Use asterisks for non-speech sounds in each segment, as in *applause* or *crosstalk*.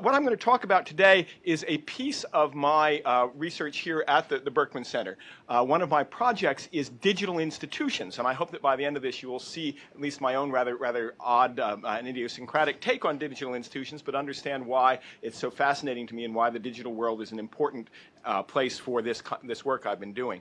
What I'm going to talk about today is a piece of my uh, research here at the, the Berkman Center. Uh, one of my projects is digital institutions, and I hope that by the end of this you will see at least my own rather, rather odd uh, and idiosyncratic take on digital institutions, but understand why it's so fascinating to me and why the digital world is an important uh, place for this, this work I've been doing.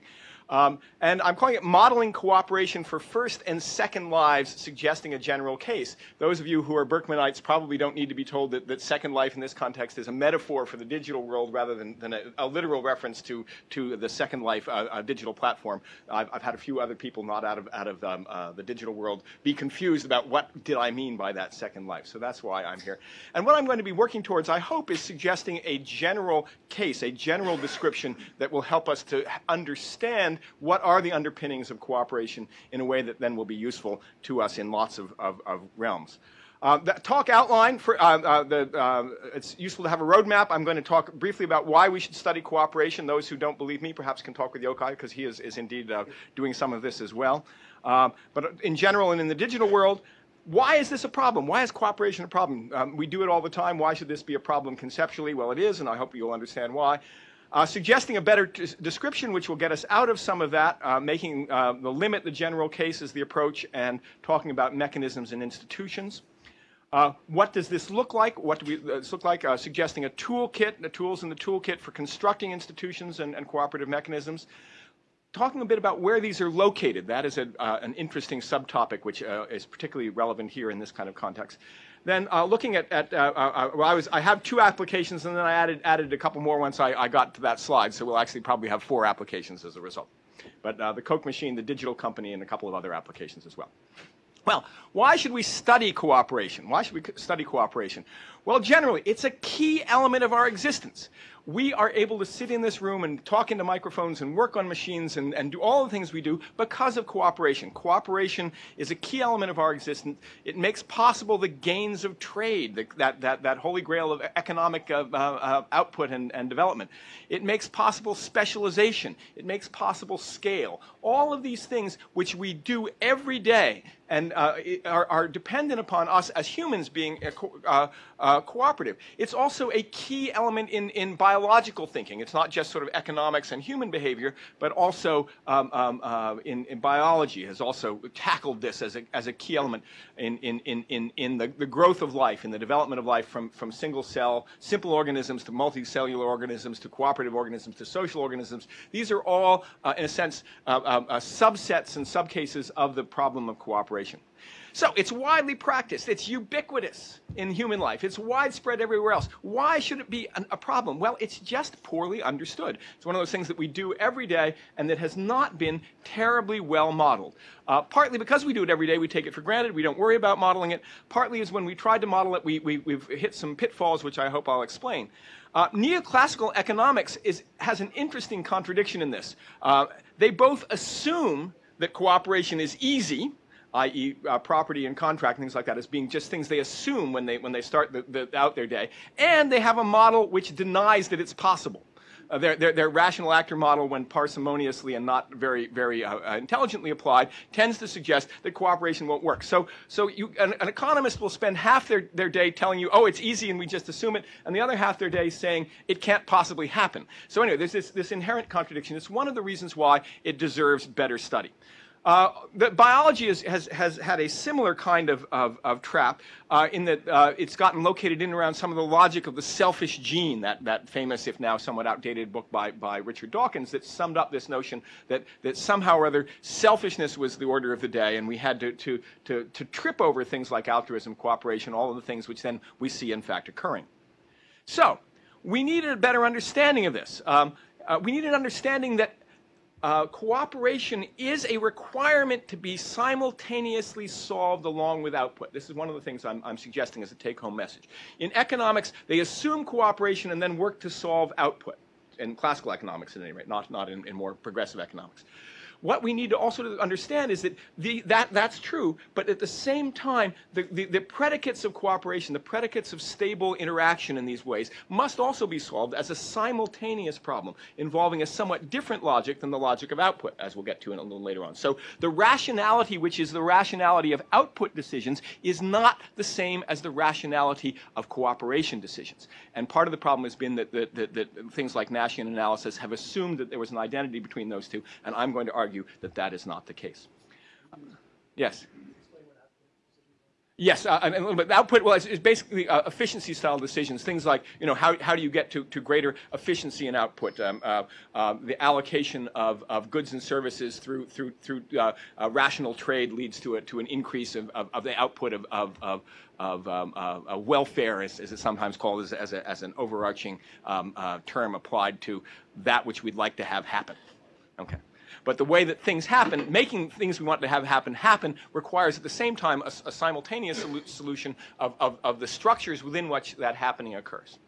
Um, and I'm calling it modeling cooperation for first and second lives, suggesting a general case. Those of you who are Berkmanites probably don't need to be told that, that second life in this context is a metaphor for the digital world rather than, than a, a, literal reference to, to the second life uh, digital platform. I've, I've, had a few other people not out of, out of um, uh, the digital world be confused about what did I mean by that second life. So that's why I'm here. And what I'm going to be working towards, I hope, is suggesting a general case, a general description that will help us to understand what are the underpinnings of cooperation in a way that then will be useful to us in lots of, of, of realms. Uh, talk outline, for, uh, uh, the, uh, it's useful to have a roadmap. I'm going to talk briefly about why we should study cooperation. Those who don't believe me perhaps can talk with Yochai because he is, is indeed uh, doing some of this as well. Um, but in general and in the digital world, why is this a problem? Why is cooperation a problem? Um, we do it all the time. Why should this be a problem conceptually? Well, it is, and I hope you'll understand why. Uh, suggesting a better description which will get us out of some of that, uh, making uh, the limit the general case is the approach and talking about mechanisms and institutions. Uh, what does this look like? What do we, uh, this look like? Uh, suggesting a toolkit, the tools in the toolkit for constructing institutions and, and cooperative mechanisms. Talking a bit about where these are located. That is a, an interesting subtopic which is particularly relevant here in this kind of context. Then uh, looking at, at uh, uh, uh, well, I, was, I have two applications and then I added, added a couple more once I, I got to that slide. So we'll actually probably have four applications as a result. But uh, the Coke machine, the digital company, and a couple of other applications as well. Well, why should we study cooperation? Why should we study cooperation? Well, generally, it's a key element of our existence we are able to sit in this room and talk into microphones and work on machines and, and do all the things we do because of cooperation. Cooperation is a key element of our existence. It makes possible the gains of trade, the, that, that, that holy grail of economic uh, uh, output and, and development. It makes possible specialization. It makes possible scale. All of these things which we do every day and uh, are, are, dependent upon us as humans being co uh, uh, cooperative. It's also a key element in, in biological thinking. It's not just sort of economics and human behavior, but also um, um, uh, in, in, biology has also tackled this as a, as a key element in, in, in, in the, the growth of life, in the development of life from, from single cell, simple organisms to multicellular organisms to cooperative organisms to social organisms. These are all, uh, in a sense, uh subsets and subcases of the problem of cooperation. So it's widely practiced. It's ubiquitous in human life. It's widespread everywhere else. Why should it be an, a problem? Well, it's just poorly understood. It's one of those things that we do every day and that has not been terribly well modeled. Uh, partly because we do it every day, we take it for granted. We don't worry about modeling it. Partly is when we tried to model it, we, we, we've hit some pitfalls, which I hope I'll explain. Uh, neoclassical economics is, has an interesting contradiction in this. Uh, they both assume that cooperation is easy, i.e. Uh, property and contract, things like that, as being just things they assume when they, when they start the, the, out their day. And they have a model which denies that it's possible. Uh, their, their, their, rational actor model, when parsimoniously and not very, very uh, uh, intelligently applied, tends to suggest that cooperation won't work. So, so you, an, an, economist will spend half their, their day telling you, oh, it's easy and we just assume it, and the other half their day saying it can't possibly happen. So anyway, there's this, this inherent contradiction. It's one of the reasons why it deserves better study. Uh, biology is, has, has had a similar kind of, of, of trap uh, in that uh, it's gotten located in around some of the logic of the selfish gene, that, that famous, if now somewhat outdated book by, by Richard Dawkins that summed up this notion that, that somehow or other selfishness was the order of the day and we had to, to, to, to trip over things like altruism, cooperation, all of the things which then we see in fact occurring. So, we needed a better understanding of this. Um, uh, we needed an understanding that uh, cooperation is a requirement to be simultaneously solved along with output. This is one of the things I'm, I'm suggesting as a take-home message. In economics, they assume cooperation and then work to solve output. In classical economics, at any rate, not, not in, in more progressive economics. What we need to also understand is that the, that, that's true, but at the same time, the, the, the predicates of cooperation, the predicates of stable interaction in these ways must also be solved as a simultaneous problem involving a somewhat different logic than the logic of output, as we'll get to in a little later on. So the rationality, which is the rationality of output decisions, is not the same as the rationality of cooperation decisions. And part of the problem has been that, that, that, that things like Nashian analysis have assumed that there was an identity between those two, and I'm going to argue that that is not the case. Yes? Yes, uh, and a little bit. Output, well, it's, it's basically uh, efficiency style decisions. Things like, you know, how, how do you get to, to greater efficiency in output? Um, uh, uh the allocation of, of goods and services through, through, through uh, uh, rational trade leads to, a, to an increase of, of, of the output of, of, of, of um, welfare, as, as, it's sometimes called, as, as, a, as an overarching um, term applied to that which we'd like to have happen. Okay. But the way that things happen, making things we want to have happen happen, requires at the same time a, a simultaneous solution of, of, of the structures within which that happening occurs.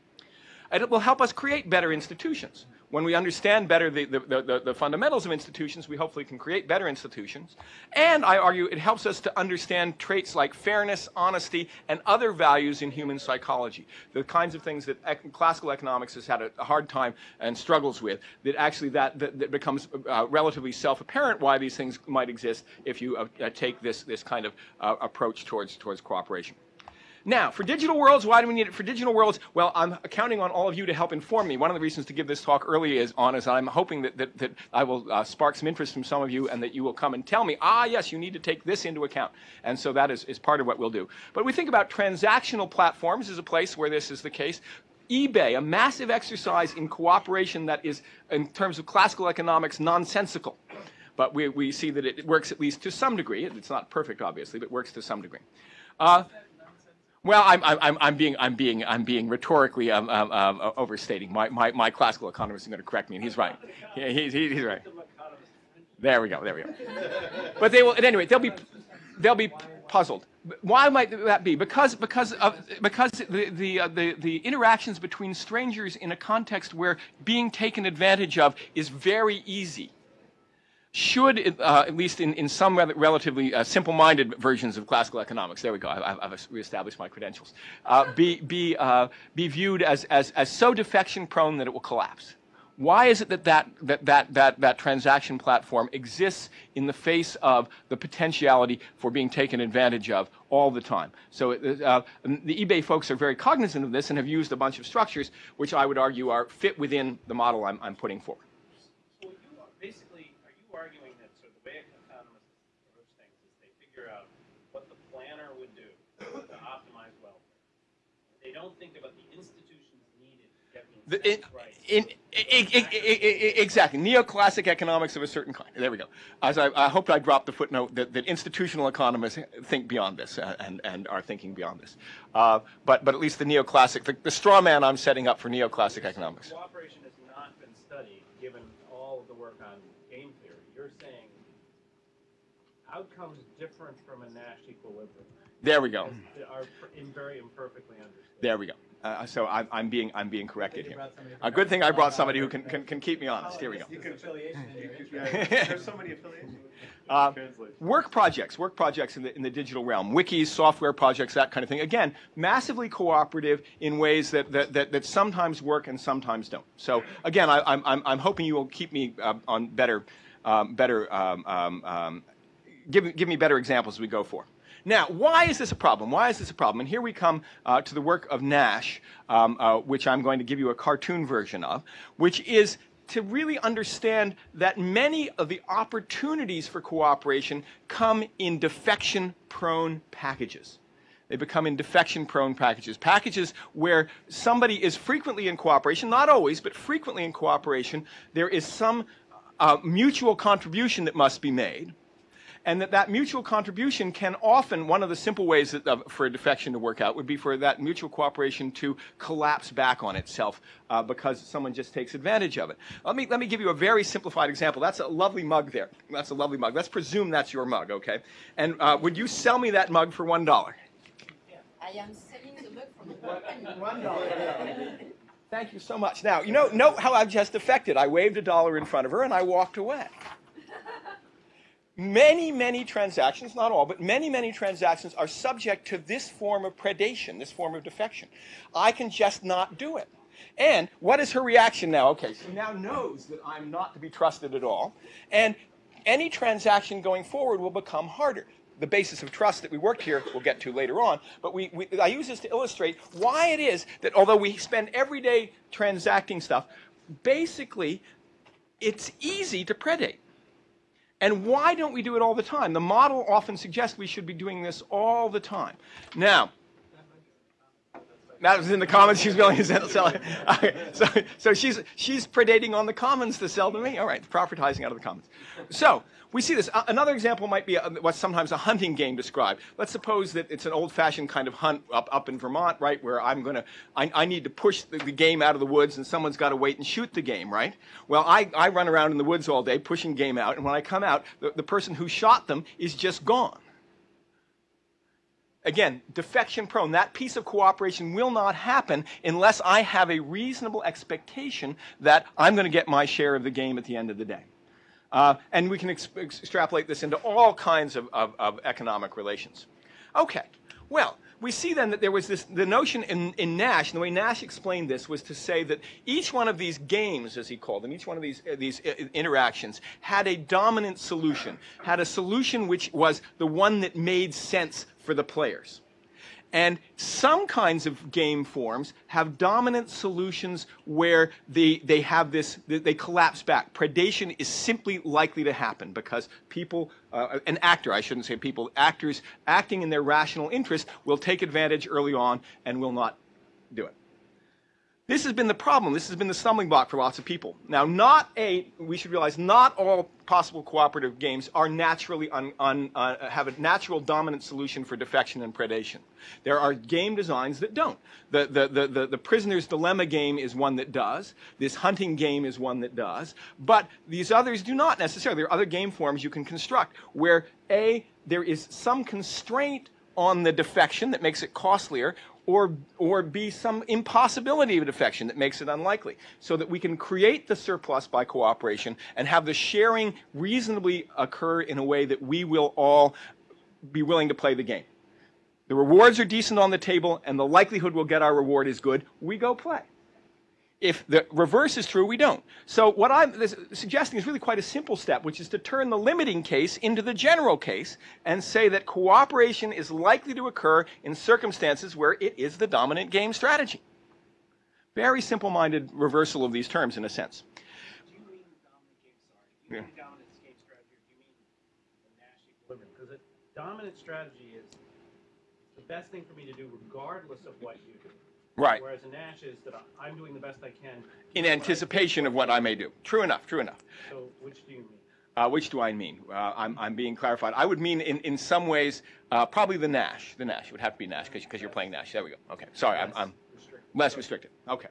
And it will help us create better institutions. When we understand better the, the, the, the, fundamentals of institutions, we hopefully can create better institutions. And I argue it helps us to understand traits like fairness, honesty, and other values in human psychology. The kinds of things that ec classical economics has had a, a, hard time and struggles with, that actually that, that, that becomes uh, relatively self-apparent why these things might exist if you uh, take this, this kind of uh, approach towards, towards cooperation. Now, for digital worlds, why do we need it for digital worlds? Well, I'm counting on all of you to help inform me. One of the reasons to give this talk early is on is I'm hoping that, that, that I will uh, spark some interest from some of you and that you will come and tell me, ah, yes, you need to take this into account. And so that is, is part of what we'll do. But we think about transactional platforms as a place where this is the case eBay, a massive exercise in cooperation that is, in terms of classical economics, nonsensical. But we, we see that it works at least to some degree. It's not perfect, obviously, but works to some degree. Uh, well, I'm, I'm, I'm, being, I'm, being, I'm being rhetorically um, um, um, overstating. My, my, my classical economist is going to correct me, and he's right. He, he, he's right. There we go. There we go. But they will, at any rate, they'll be, they'll be puzzled. Why might that be? Because, because, of, because the, the, uh, the, the interactions between strangers in a context where being taken advantage of is very easy should, uh, at least in, in some relatively uh, simple-minded versions of classical economics, there we go, I, have reestablished my credentials, uh, be, be, uh, be viewed as, as, as so defection-prone that it will collapse. Why is it that that, that, that, that that transaction platform exists in the face of the potentiality for being taken advantage of all the time? So uh, the eBay folks are very cognizant of this and have used a bunch of structures which I would argue are fit within the model I'm, I'm putting forward. Don't think about the institutions needed to get the right. In, in, in, exactly. Neoclassic economics of a certain kind. There we go. As I, I hoped I dropped the footnote that, that institutional economists think beyond this uh, and, and are thinking beyond this. Uh, but, but at least the neoclassic, the, the straw man I'm setting up for neoclassic economics. Cooperation has not been studied given all of the work on game theory. You're saying outcomes different from a Nash equilibrium. There we go. Are very imperfectly understood. There we go. Uh, so I'm, I'm, being I'm being corrected here. A good thing I brought somebody who can, can, can keep me honest. Here we go. *laughs* There's so many affiliations. Uh, work projects, work projects in the, in the digital realm, wikis, software projects, that kind of thing. Again, massively cooperative in ways that, that, that, that sometimes work and sometimes don't. So again, I, am I'm, I'm hoping you will keep me uh, on better, um, better um, um, um, give, give me better examples as we go forward. Now, why is this a problem? Why is this a problem? And here we come uh, to the work of Nash, um, uh, which I'm going to give you a cartoon version of, which is to really understand that many of the opportunities for cooperation come in defection-prone packages. They become in defection-prone packages. Packages where somebody is frequently in cooperation, not always, but frequently in cooperation. There is some uh, mutual contribution that must be made and that that mutual contribution can often, one of the simple ways that, uh, for a defection to work out would be for that mutual cooperation to collapse back on itself uh, because someone just takes advantage of it. Let me, let me give you a very simplified example. That's a lovely mug there. That's a lovely mug. Let's presume that's your mug, okay? And uh, would you sell me that mug for $1? I am selling the mug for $1. Thank you so much. Now, you know, note how I've just affected. I waved a dollar in front of her and I walked away. Many, many transactions, not all, but many, many transactions are subject to this form of predation, this form of defection. I can just not do it. And what is her reaction now? Okay, she now knows that I'm not to be trusted at all. And any transaction going forward will become harder. The basis of trust that we worked here, we'll get to later on, but we, we, I use this to illustrate why it is that although we spend every day transacting stuff, basically it's easy to predate. And why don't we do it all the time? The model often suggests we should be doing this all the time. Now, that was in the comments. She's willing to sell. it. So, so she's she's predating on the commons to sell to me. All right, propertizing out of the commons. So we see this. Uh, another example might be a, what's sometimes a hunting game described. Let's suppose that it's an old-fashioned kind of hunt up up in Vermont, right, where I'm gonna I, I need to push the, the game out of the woods, and someone's got to wait and shoot the game, right? Well, I I run around in the woods all day pushing game out, and when I come out, the, the person who shot them is just gone again, defection prone. That piece of cooperation will not happen unless I have a reasonable expectation that I'm going to get my share of the game at the end of the day. Uh, and we can ex extrapolate this into all kinds of, of, of economic relations. Okay, well, we see then that there was this, the notion in, in Nash, and the way Nash explained this was to say that each one of these games, as he called them, each one of these, uh, these uh, interactions had a dominant solution, had a solution which was the one that made sense for the players. And some kinds of game forms have dominant solutions where they, they have this, they collapse back. Predation is simply likely to happen because people, uh, an actor, I shouldn't say people, actors acting in their rational interest will take advantage early on and will not do it. This has been the problem. This has been the stumbling block for lots of people. Now, not a, we should realize, not all possible cooperative games are naturally, un, un, uh, have a natural dominant solution for defection and predation. There are game designs that don't. The, the, the, the, the prisoner's dilemma game is one that does. This hunting game is one that does. But these others do not necessarily. There are other game forms you can construct where A, there is some constraint on the defection that makes it costlier, or, or be some impossibility of defection that makes it unlikely, so that we can create the surplus by cooperation and have the sharing reasonably occur in a way that we will all be willing to play the game. The rewards are decent on the table, and the likelihood we'll get our reward is good. We go play. If the reverse is true, we don't. So what I'm suggesting is really quite a simple step, which is to turn the limiting case into the general case and say that cooperation is likely to occur in circumstances where it is the dominant game strategy. Very simple-minded reversal of these terms in a sense. Because a dominant strategy is the best thing for me to do regardless of what you do. Right. Whereas a Nash is that I'm doing the best I can. In anticipation of what I may do. True enough, true enough. So which do you mean? Uh, which do I mean? Uh, I'm, I'm being clarified. I would mean in, in some ways, uh, probably the Nash. The Nash. It would have to be Nash because you're playing Nash. There we go. Okay. Sorry, I'm, I'm less restricted. Okay.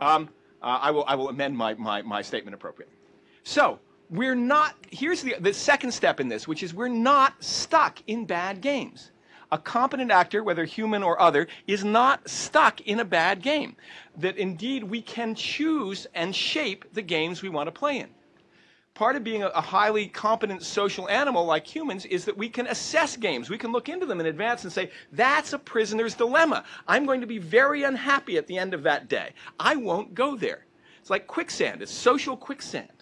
Um, uh, I, will, I will amend my, my, my statement appropriately. So, we're not, here's the, the second step in this, which is we're not stuck in bad games a competent actor, whether human or other, is not stuck in a bad game. That indeed we can choose and shape the games we want to play in. Part of being a, highly competent social animal like humans is that we can assess games. We can look into them in advance and say, that's a prisoner's dilemma. I'm going to be very unhappy at the end of that day. I won't go there. It's like quicksand. It's social quicksand.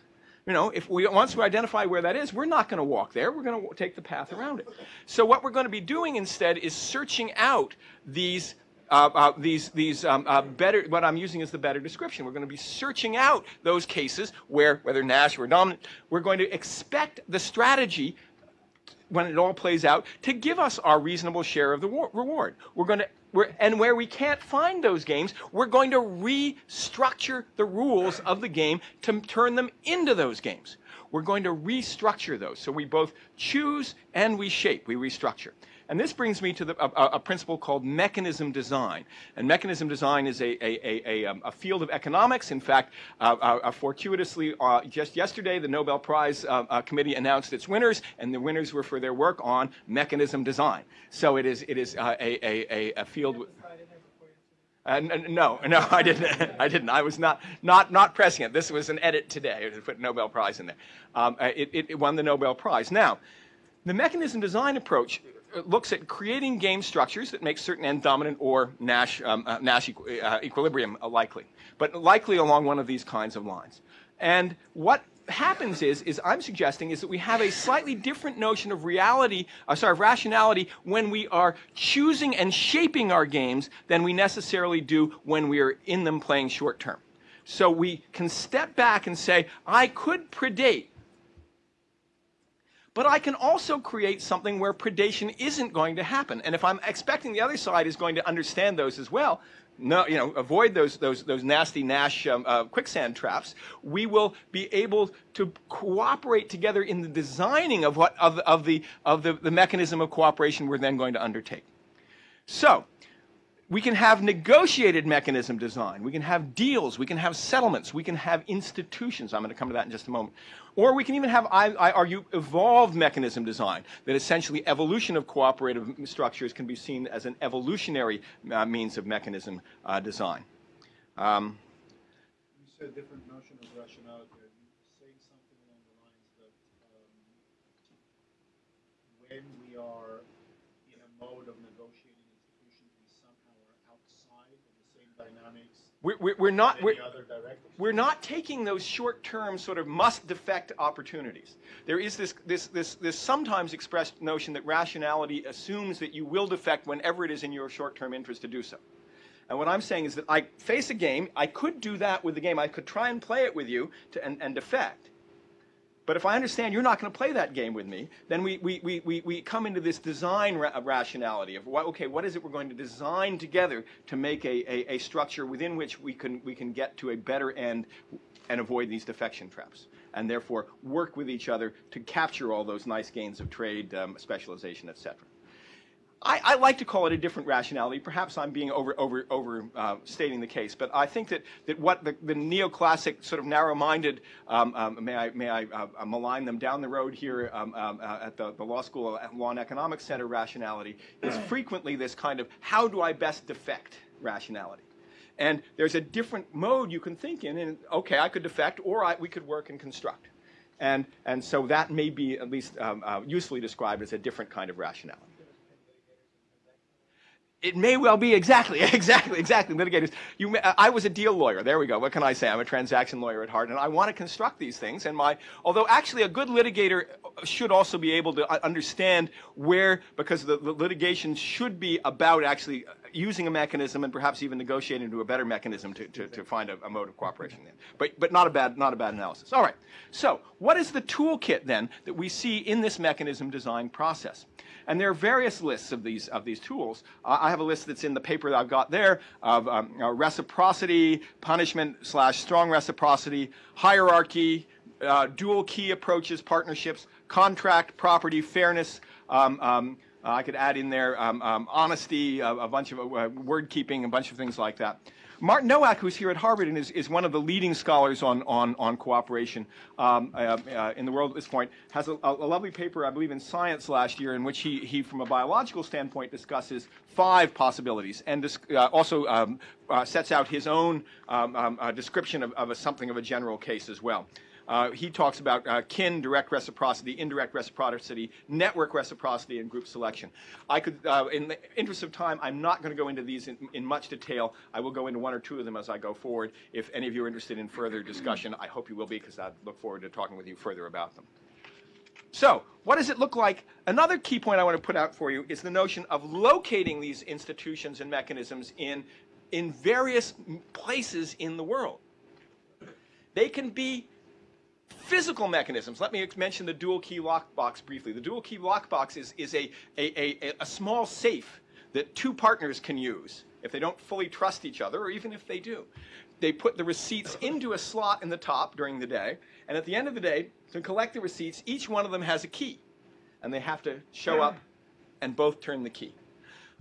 You know, if we once we identify where that is, we're not going to walk there. We're going to take the path around it. So what we're going to be doing instead is searching out these uh, uh, these these um, uh, better. What I'm using is the better description. We're going to be searching out those cases where, whether Nash or dominant, we're going to expect the strategy when it all plays out to give us our reasonable share of the reward. We're going to we're, and where we can't find those games, we're going to restructure the rules of the game to turn them into those games. We're going to restructure those. So we both choose and we shape, we restructure. And this brings me to the, a, a, principle called mechanism design. And mechanism design is a, a, a, um, a field of economics. In fact, uh, uh, uh, fortuitously, uh, just yesterday, the Nobel Prize uh, uh, Committee announced its winners, and the winners were for their work on mechanism design. So it is, it is a, a, field. Uh, no, *laughs* no, I didn't. *laughs* I didn't. I was not, not, not pressing it. This was an edit today to put Nobel Prize in there. Um, it, it, won the Nobel Prize. Now, The mechanism design approach looks at creating game structures that make certain end dominant or Nash, um, uh, Nash uh, equilibrium uh, likely, but likely along one of these kinds of lines. And what happens is, is I'm suggesting is that we have a slightly different notion of reality, uh, sorry, of rationality when we are choosing and shaping our games than we necessarily do when we are in them playing short term. So we can step back and say, I could predate but I can also create something where predation isn't going to happen. And if I'm expecting the other side is going to understand those as well, no, you know, avoid those, those, those nasty Nash um, uh, quicksand traps, we will be able to cooperate together in the designing of, what, of, of, the, of the, the mechanism of cooperation we're then going to undertake. So, we can have negotiated mechanism design. We can have deals. We can have settlements. We can have institutions. I'm going to come to that in just a moment. Or we can even have, I, I argue, evolved mechanism design, that essentially evolution of cooperative structures can be seen as an evolutionary uh, means of mechanism uh, design. Um, you said different notion of rationality. Are you saying something along the lines that um, when we are in a mode of negotiating institutions, we somehow are outside of the same dynamics we're, we're, not we're, other we're not taking those short-term sort of must defect opportunities. There is this, this, this, this sometimes expressed notion that rationality assumes that you will defect whenever it is in your short-term interest to do so. And what I'm saying is that I face a game, I could do that with the game, I could try and play it with you to, and, and defect. But if I understand you're not going to play that game with me, then we, we, we, we, we come into this design ra rationality of, what, okay, what is it we're going to design together to make a, a, a, structure within which we can, we can get to a better end and avoid these defection traps, and therefore work with each other to capture all those nice gains of trade, um, specialization, et cetera. I, I, like to call it a different rationality. Perhaps I'm being over, over, over uh, stating the case, but I think that, that what the, the neoclassic sort of narrow-minded, um, um, may I, may I uh, uh malign them down the road here um, um, uh, at the, the Law School at Law and Economics Center rationality is frequently this kind of how do I best defect rationality. And there's a different mode you can think in, and okay, I could defect, or I, we could work and construct. And, and so that may be at least um, uh, usefully described as a different kind of rationality. It may well be exactly, *laughs* exactly, exactly. Litigators. You, may, I was a deal lawyer. There we go. What can I say? I'm a transaction lawyer at heart, and I want to construct these things. And my, although actually a good litigator should also be able to uh, understand where, because the, the litigation should be about actually uh, using a mechanism and perhaps even negotiating to a better mechanism to, to, to find a, a, mode of cooperation. There. But, but not a bad, not a bad analysis. All right. So, what is the toolkit then that we see in this mechanism design process? And there are various lists of these, of these tools. Uh, I have a list that's in the paper that I've got there of um, uh, reciprocity, punishment slash strong reciprocity, hierarchy, uh, dual key approaches, partnerships, contract, property, fairness, um, um, uh, I could add in there um, um, honesty, a, a, bunch of uh, word keeping, a bunch of things like that. Martin Nowak, who's here at Harvard and is, is one of the leading scholars on, on, on cooperation um, uh, uh, in the world at this point, has a, a, lovely paper, I believe, in Science last year in which he, he from a biological standpoint, discusses five possibilities and uh, also um, uh, sets out his own um, um, description of, of a, something of a general case as well. Uh, he talks about uh, kin, direct reciprocity, indirect reciprocity, network reciprocity, and group selection. I could, uh, in the interest of time, I'm not going to go into these in, in, much detail. I will go into one or two of them as I go forward. If any of you are interested in further discussion, I hope you will be because I look forward to talking with you further about them. So, what does it look like? Another key point I want to put out for you is the notion of locating these institutions and mechanisms in, in various places in the world. They can be Physical mechanisms. Let me mention the dual key lockbox briefly. The dual key lockbox is, is a, a, a, a small safe that two partners can use if they don't fully trust each other, or even if they do. They put the receipts into a slot in the top during the day, and at the end of the day, to collect the receipts, each one of them has a key, and they have to show up and both turn the key.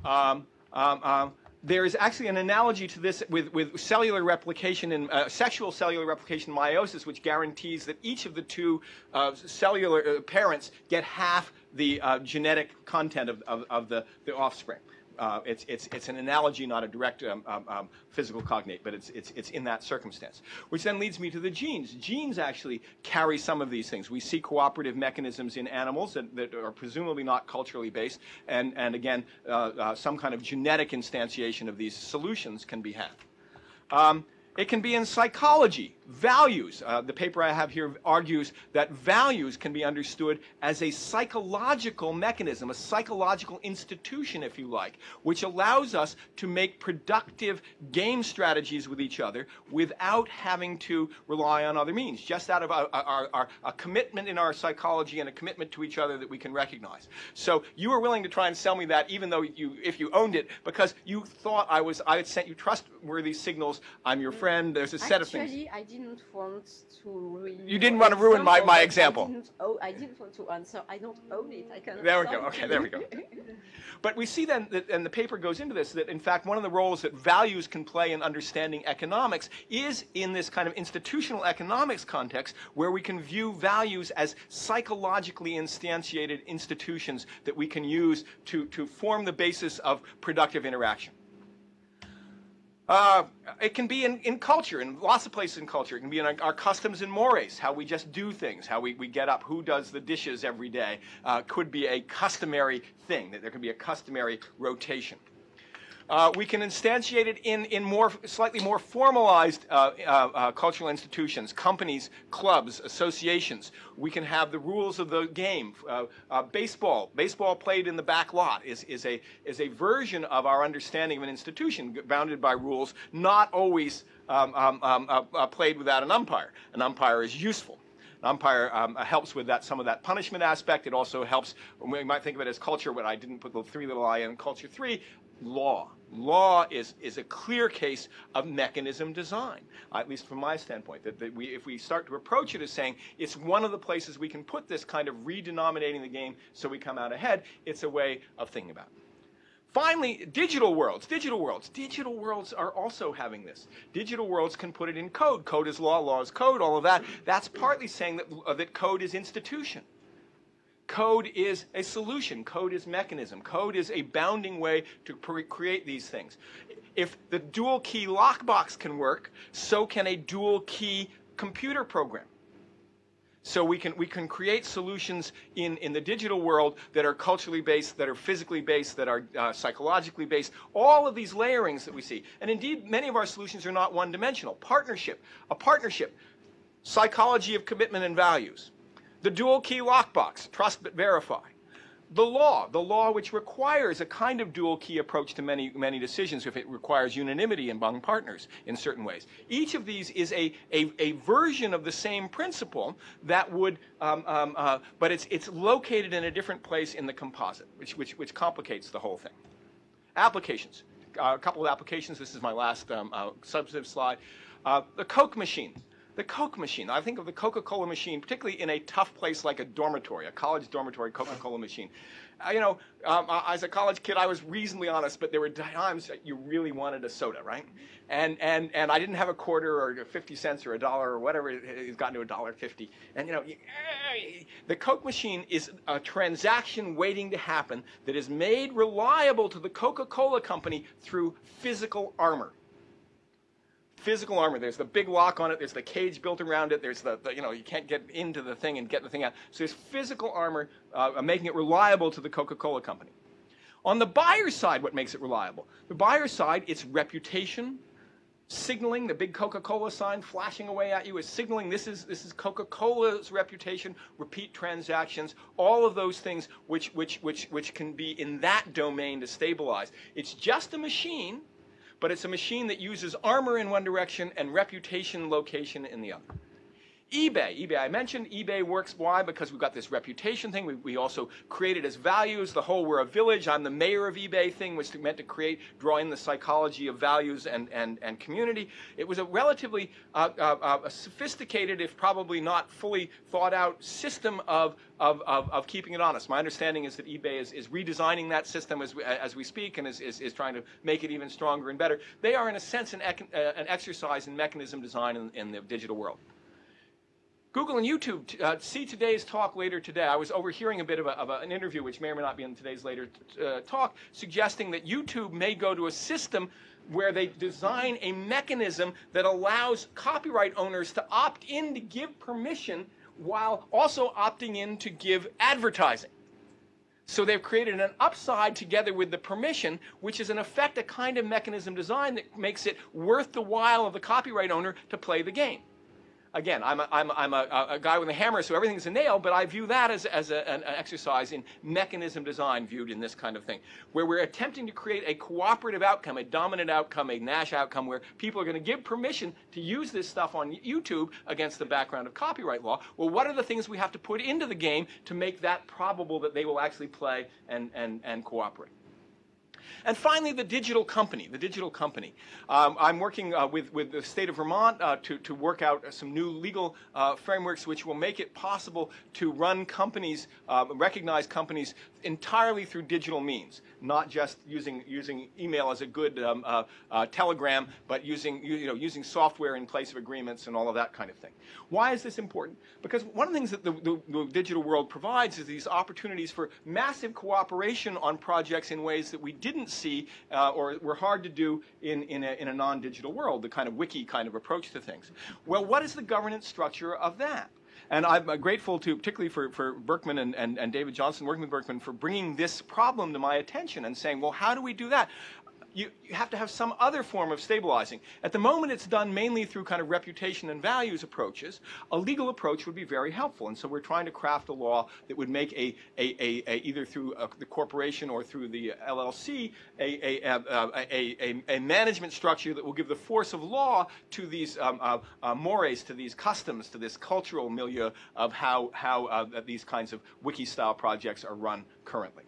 Um, um, um, there is actually an analogy to this with, with cellular replication and uh, sexual cellular replication meiosis, which guarantees that each of the two uh, cellular uh, parents get half the uh, genetic content of, of, of the, the offspring. Uh, it's, it's, it's an analogy, not a direct um, um, um, physical cognate, but it's, it's, it's in that circumstance. Which then leads me to the genes. Genes actually carry some of these things. We see cooperative mechanisms in animals that, that are presumably not culturally based, and, and again, uh, uh, some kind of genetic instantiation of these solutions can be had. Um, it can be in psychology, values. Uh, the paper I have here argues that values can be understood as a psychological mechanism, a psychological institution, if you like, which allows us to make productive game strategies with each other without having to rely on other means, just out of our, our, our, a commitment in our psychology and a commitment to each other that we can recognize. So you were willing to try and sell me that, even though you, if you owned it, because you thought I was, I had sent you trustworthy signals. I'm your friend. There's a set of things. Didn't want to ruin. You didn't want to ruin my- my example. I didn't, oh, I didn't want to answer. I don't own it. I cannot. There we go. Okay, there we go. *laughs* But we see then, that, and the paper goes into this, that in fact one of the roles that values can play in understanding economics is in this kind of institutional economics context where we can view values as psychologically instantiated institutions that we can use to, to form the basis of productive interaction. Uh, it can be in, in culture, in lots of places in culture. It can be in our, our customs and mores, how we just do things, how we, we get up, who does the dishes every day. Uh, could be a customary thing, that there can be a customary rotation. Uh, we can instantiate it in, in more, slightly more formalized uh, uh, uh, cultural institutions, companies, clubs, associations. We can have the rules of the game. Uh, uh, baseball, baseball played in the back lot is, is, a, is a version of our understanding of an institution bounded by rules, not always um, um, um, played without an umpire. An umpire is useful. An umpire um, helps with that some of that punishment aspect. It also helps. We might think of it as culture, but I didn't put the three little I in culture three. Law. Law is is a clear case of mechanism design, at least from my standpoint. That, that we, if we start to approach it as saying it's one of the places we can put this kind of redenominating the game so we come out ahead, it's a way of thinking about it. Finally, digital worlds, digital worlds. Digital worlds are also having this. Digital worlds can put it in code. Code is law, law is code, all of that. That's partly saying that, uh, that code is institution. Code is a solution. Code is mechanism. Code is a bounding way to create these things. If the dual key lockbox can work, so can a dual key computer program. So we can, we can create solutions in, in the digital world that are culturally based, that are physically based, that are uh, psychologically based, all of these layerings that we see. And indeed, many of our solutions are not one-dimensional. Partnership, a partnership, psychology of commitment and values. The dual key lockbox, trust but verify. The law, the law which requires a kind of dual key approach to many, many decisions if it requires unanimity among partners in certain ways. Each of these is a, a, a version of the same principle that would, um, um, uh, but it's, it's located in a different place in the composite, which, which, which complicates the whole thing. Applications. Uh, a couple of applications. This is my last um, uh, substantive slide. Uh, the Coke machine. The Coke machine. I think of the Coca-Cola machine, particularly in a tough place like a dormitory, a college dormitory Coca-Cola machine. Uh, you know, um, uh, as a college kid, I was reasonably honest, but there were times that you really wanted a soda, right? And and and I didn't have a quarter or 50 cents or a dollar or whatever. It's gotten to a dollar 50. And you know, the Coke machine is a transaction waiting to happen that is made reliable to the Coca-Cola company through physical armor physical armor. There's the big lock on it. There's the cage built around it. There's the, the you know, you can't get into the thing and get the thing out. So there's physical armor uh, making it reliable to the Coca-Cola company. On the buyer's side, what makes it reliable? The buyer's side, it's reputation, signaling, the big Coca-Cola sign flashing away at you is signaling this is, this is Coca-Cola's reputation, repeat transactions, all of those things which, which, which, which can be in that domain to stabilize. It's just a machine but it's a machine that uses armor in one direction and reputation location in the other. eBay, eBay, I mentioned eBay works. Why? Because we've got this reputation thing. We, we also created as values the whole we're a village, I'm the mayor of eBay thing which meant to create, draw in the psychology of values and, and, and community. It was a relatively uh, uh, uh, sophisticated, if probably not fully thought out system of, of, of, of, keeping it honest. My understanding is that eBay is, is redesigning that system as we, as we speak and is, is, is trying to make it even stronger and better. They are, in a sense, an, uh, an exercise in mechanism design in, in the digital world. Google and YouTube, uh, see today's talk later today. I was overhearing a bit of, a, of a, an interview, which may or may not be in today's later uh, talk, suggesting that YouTube may go to a system where they design a mechanism that allows copyright owners to opt in to give permission while also opting in to give advertising. So they've created an upside together with the permission, which is in effect a kind of mechanism design that makes it worth the while of the copyright owner to play the game. Again, I'm a, I'm, a, I'm a, a guy with a hammer, so everything's a nail, but I view that as, as an, an exercise in mechanism design viewed in this kind of thing, where we're attempting to create a cooperative outcome, a dominant outcome, a Nash outcome, where people are going to give permission to use this stuff on YouTube against the background of copyright law. Well, what are the things we have to put into the game to make that probable that they will actually play and, and, and cooperate? And finally, the digital company, the digital company. Um, I'm working uh, with, with the state of Vermont uh, to, to work out some new legal uh, frameworks which will make it possible to run companies, uh, recognize companies entirely through digital means, not just using, using email as a good um, uh, uh, telegram, but using, you know, using software in place of agreements and all of that kind of thing. Why is this important? Because one of the things that the, the, the digital world provides is these opportunities for massive cooperation on projects in ways that we didn't see uh, or were hard to do in, in a, in a non-digital world, the kind of wiki kind of approach to things. Well, what is the governance structure of that? And I'm uh, grateful to, particularly for, for Berkman and, and, and David Johnson, working with Berkman, for bringing this problem to my attention and saying, well, how do we do that? You, you, have to have some other form of stabilizing. At the moment, it's done mainly through kind of reputation and values approaches. A legal approach would be very helpful, and so we're trying to craft a law that would make a, a, a, a either through a, the corporation or through the LLC a, a, a, management structure that will give the force of law to these um, uh, uh, mores, to these customs, to this cultural milieu of how, how uh, these kinds of wiki-style projects are run currently.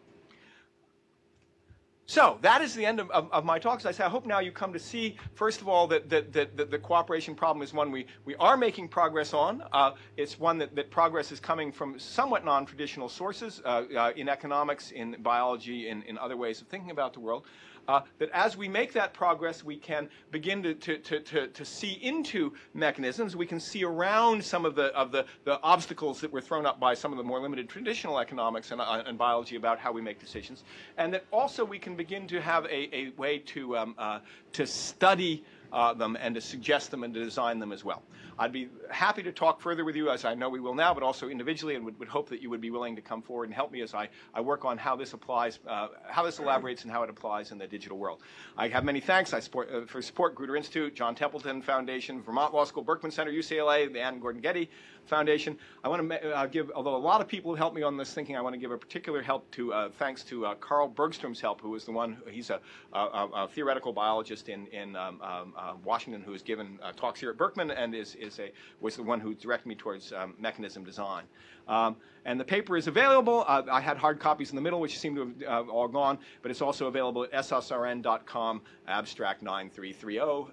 So that is the end of, of, of, my talks. I say I hope now you come to see, first of all, that, that, that, that the cooperation problem is one we, we are making progress on. Uh, it's one that, that progress is coming from somewhat non-traditional sources uh, uh, in economics, in biology, in, in other ways of thinking about the world uh, that as we make that progress, we can begin to, to, to, to, to see into mechanisms. We can see around some of the, of the, the obstacles that were thrown up by some of the more limited traditional economics and, uh, and biology about how we make decisions. And that also we can begin to have a, a way to, um, uh, to study uh, them and to suggest them and to design them as well. I'd be happy to talk further with you, as I know we will now, but also individually, and would, would hope that you would be willing to come forward and help me as I, I work on how this applies, uh, how this elaborates and how it applies in the digital world. I have many thanks I support, uh, for support Gruter Institute, John Templeton Foundation, Vermont Law School, Berkman Center, UCLA, the Anne Gordon Getty Foundation. I want to uh, give, although a lot of people have helped me on this thinking, I want to give a particular help to, uh, thanks to uh, Carl Bergstrom's help, who is the one, he's a, a, a theoretical biologist in, in um, um, uh, Washington who has given talks here at Berkman and is, is a, was the one who directed me towards um, mechanism design. Um, and the paper is available. Uh, I had hard copies in the middle, which seem to have all gone, but it's also available at ssrn.com, abstract 933012.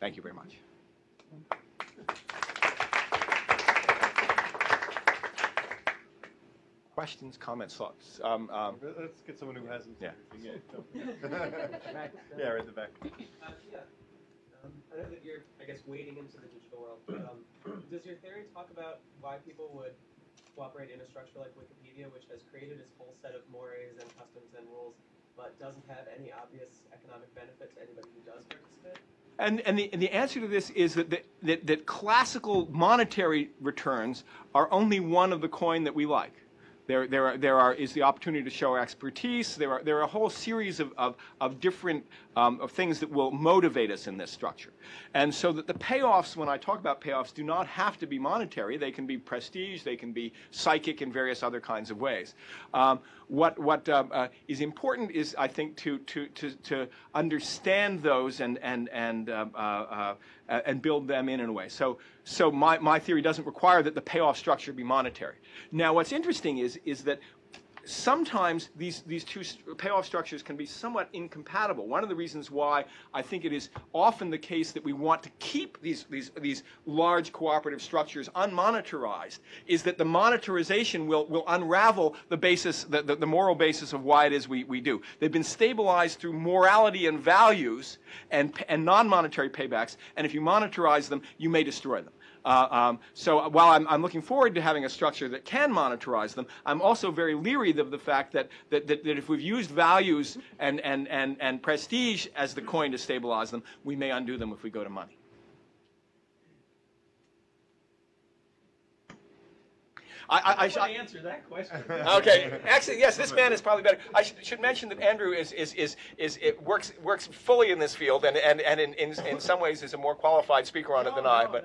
Thank you very much. questions, comments, thoughts? Um, um, Let's get someone who hasn't. Yeah. *laughs* Yeah, right in the back. *laughs* Uh, yeah. Um, I know that you're, I guess, wading into the digital world. But, um, *clears throat* does your theory talk about why people would cooperate in a structure like Wikipedia, which has created its whole set of mores and customs and rules, but doesn't have any obvious economic benefit to anybody who does participate? And, and, the, and the answer to this is that, that, that classical monetary returns are only one of the coin that we like. There, there, are, there are, is the opportunity to show expertise. There are, there are a whole series of, of, of different um, of things that will motivate us in this structure. And so that the payoffs, when I talk about payoffs, do not have to be monetary. They can be prestige. They can be psychic in various other kinds of ways. Um, what what um, uh, is important is, I think, to, to, to, to understand those and, and, and, um, uh, uh, and build them in in a way. So, so my, my theory doesn't require that the payoff structure be monetary. Now, what's interesting is, is that sometimes these, these two payoff structures can be somewhat incompatible. One of the reasons why I think it is often the case that we want to keep these, these, these large cooperative structures unmonetarized is that the monetarization will, will unravel the basis, the, the, the moral basis of why it is we, we do. They've been stabilized through morality and values and, and non-monetary paybacks, and if you monetarize them, you may destroy them. Uh, um, so while I'm, I'm looking forward to having a structure that can monetize them, I'm also very leery of the fact that, that, that, that if we've used values and, and, and, and prestige as the coin to stabilize them, we may undo them if we go to money. I, I, I, I answer that question. *laughs* Okay. Actually, yes, this man is probably better. I should, should mention that Andrew is, is, is, is it works works fully in this field, and, and, and in, in, in some ways is a more qualified speaker on it than I. But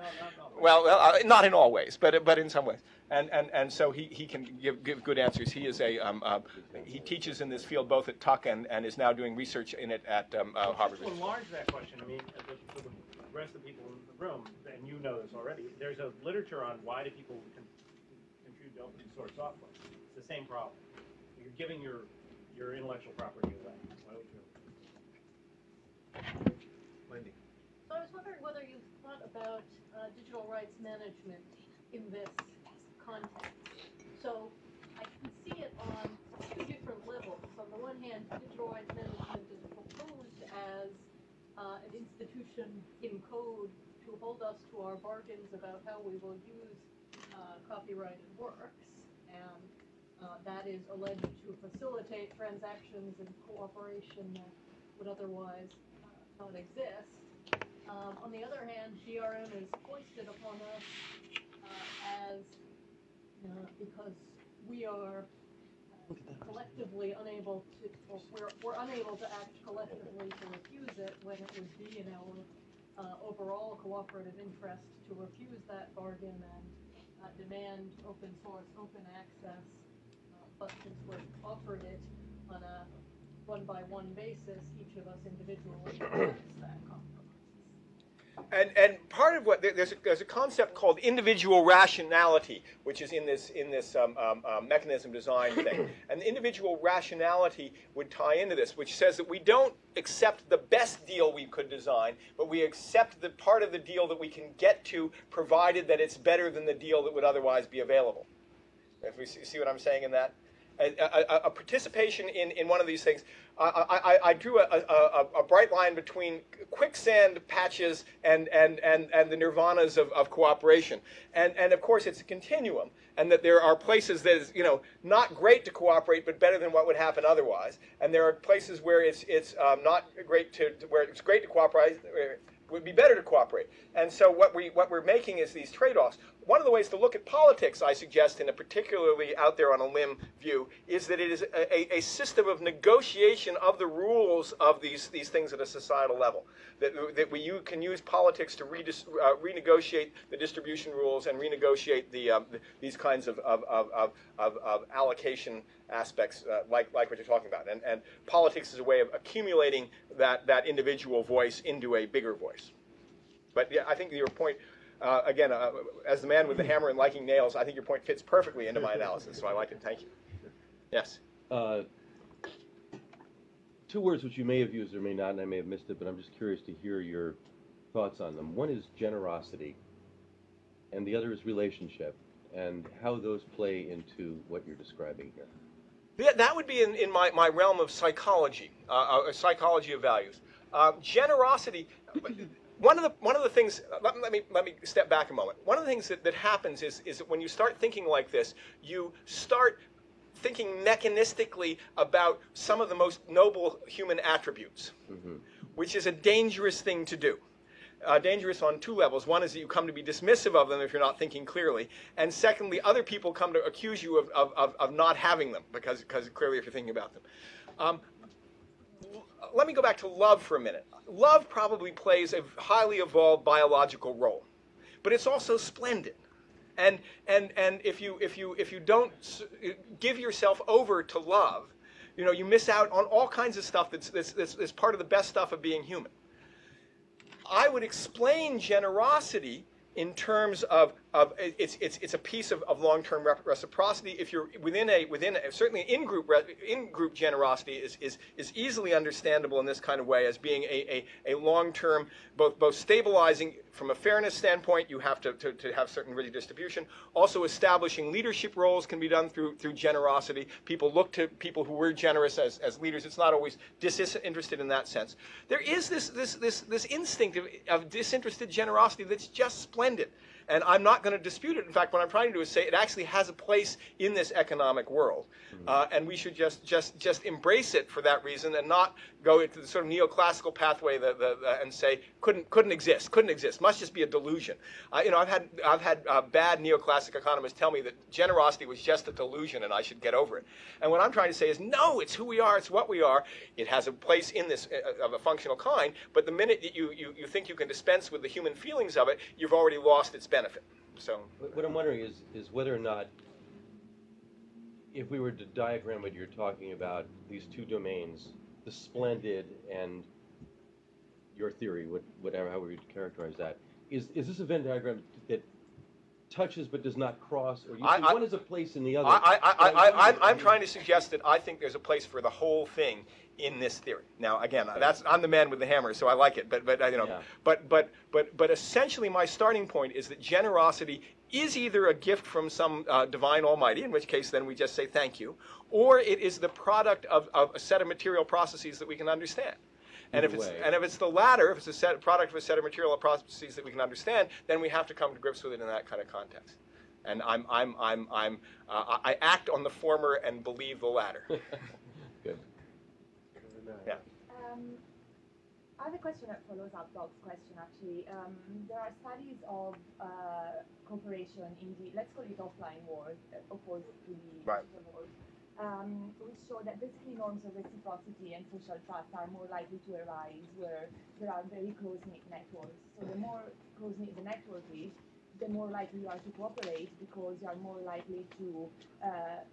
well, well uh, not in all ways, but but in some ways. And and, and so he, he can give, give good answers. He is a um, uh, he teaches in this field both at Tuck and, and is now doing research in it at um, uh, Harvard. To enlarge that question, I mean, uh, the- for the rest of the people in the room, and you know this already, there's a literature on why do people con- contribute to open source software. It's the same problem. You're giving your, your intellectual property away. Why would you? So I was wondering whether you thought about uh, digital rights management in this context. So I can see it on two different levels. On the one hand, digital rights management is proposed as uh, an institution in code to hold us to our bargains about how we will use uh, copyrighted works. And uh, that is alleged to facilitate transactions and cooperation that would otherwise uh, not exist. Um, on the other hand, DRM is foisted upon us uh, as uh, because we are uh, collectively unable to, we're, we're unable to act collectively to refuse it when it would be in our uh, overall cooperative interest to refuse that bargain and uh, demand open source, open access. Uh, but since we're offered it on a one by one basis, each of us individually *coughs* that. And, and part of what there's a, there's a concept called individual rationality, which is in this in this um, um, um, mechanism design thing. *clears throat* And individual rationality would tie into this, which says that we don't accept the best deal we could design, but we accept the part of the deal that we can get to, provided that it's better than the deal that would otherwise be available. If we see, see what I'm saying in that. A, a, a- participation in, in one of these things. I, I, I drew a, a, bright line between quicksand patches and, and, and, and the nirvanas of, of cooperation. And, and of course, it's a continuum, and that there are places that is, you know, not great to cooperate, but better than what would happen otherwise. And there are places where it's, it's um, not great to, where it's great to cooperate, would be better to cooperate. And so what we what we're making is these trade-offs. One of the ways to look at politics, I suggest, in a particularly out there on a limb view, is that it is a, a, system of negotiation of the rules of these these things at a societal level. That that we you can use politics to uh, renegotiate the distribution rules and renegotiate the, um, the these kinds of, of, of, of, of allocation aspects uh, like like what you're talking about. And and politics is a way of accumulating that that individual voice into a bigger voice. But yeah, I think your point, uh, again, uh, as the man with the hammer and liking nails, I think your point fits perfectly into my analysis. So I like it. Thank you. Yes. Uh, Two words which you may have used or may not, and I may have missed it, but I'm just curious to hear your thoughts on them. One is generosity, and the other is relationship, and how those play into what you're describing here. Yeah, that would be in, in my, my realm of psychology, uh, uh, psychology of values. Uh, generosity. *laughs* One of the one of the things. Let, let me let me step back a moment. One of the things that, that happens is is that when you start thinking like this, you start thinking mechanistically about some of the most noble human attributes, which is a dangerous thing to do. Uh, dangerous on two levels. One is that you come to be dismissive of them if you're not thinking clearly, and secondly, other people come to accuse you of, of, of, of not having them because, because clearly if you're thinking about them. Um, let me go back to love for a minute. Love probably plays a highly evolved biological role, but it's also splendid. And and and if you if you if you don't give yourself over to love, you know you miss out on all kinds of stuff that's that's, that's, that's part of the best stuff of being human. I would explain generosity in terms of, of it's, it's, it's a piece of, of long-term reciprocity. If you're within a within a, certainly in-group in-group generosity is, is, is easily understandable in this kind of way as being a, a, a long-term both both stabilizing from a fairness standpoint. You have to, to, to have certain redistribution. Also, establishing leadership roles can be done through through generosity. People look to people who were generous as, as leaders. It's not always disinterested in that sense. There is this this this this instinct of, of disinterested generosity that's just splendid. And I'm not going to dispute it. In fact, what I'm trying to do is say it actually has a place in this economic world, uh, and we should just just just embrace it for that reason, and not go into the sort of neoclassical pathway the, the, the, and say couldn't couldn't exist, couldn't exist, must just be a delusion. Uh, you know, I've had I've had uh, bad neoclassic economists tell me that generosity was just a delusion, and I should get over it. And what I'm trying to say is, no, it's who we are, it's what we are. It has a place in this uh, of a functional kind, but the minute that you, you you think you can dispense with the human feelings of it, you've already lost its benefit. So. What what I'm wondering is, is whether or not, if we were to diagram what you're talking about, these two domains, the splendid and your theory, what- whatever, however you characterize that, is, is this a Venn diagram that touches but does not cross, or you I- I- one is a place in the other? I, I, I, I, I'm, I'm trying to suggest that I think there's a place for the whole thing in this theory. Now, again, that's I'm the man with the hammer, so I like it. But, but you know, Yeah. but, but, but, but essentially, my starting point is that generosity is either a gift from some uh, divine Almighty, in which case then we just say thank you, or it is the product of, of a set of material processes that we can understand. And if, it's, and if it's the latter, if it's a set, product of a set of material processes that we can understand, then we have to come to grips with it in that kind of context. And I'm, I'm, I'm, I'm, uh, I I act on the former and believe the latter. *laughs* Good. Yeah. Um, I have a question that follows up Doc's question actually. Um, there are studies of uh, cooperation in the, let's call it offline world, uh, opposed to the Right. digital world, um, which show that basically norms of reciprocity and social trust are more likely to arise where there are very close-knit networks. So the more close-knit the network is, the more likely you are to cooperate because you are more likely to, uh,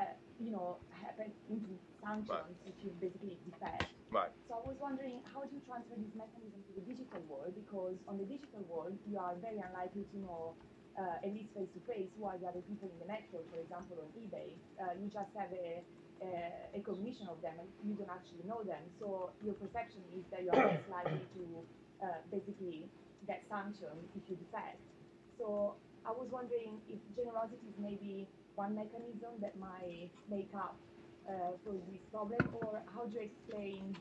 uh, you know, happen into sanctions if you basically defect. Right. So I was wondering, how do you transfer this mechanism to the digital world? Because on the digital world, you are very unlikely to know, uh, at least face to face, who are the other people in the network. For example, on eBay, uh, you just have a, a, a cognition of them, and you don't actually know them. So your perception is that you are less likely to uh, basically get sanctioned if you defect. So I was wondering if generosity is maybe one mechanism that might make up for this problem, or how do you explain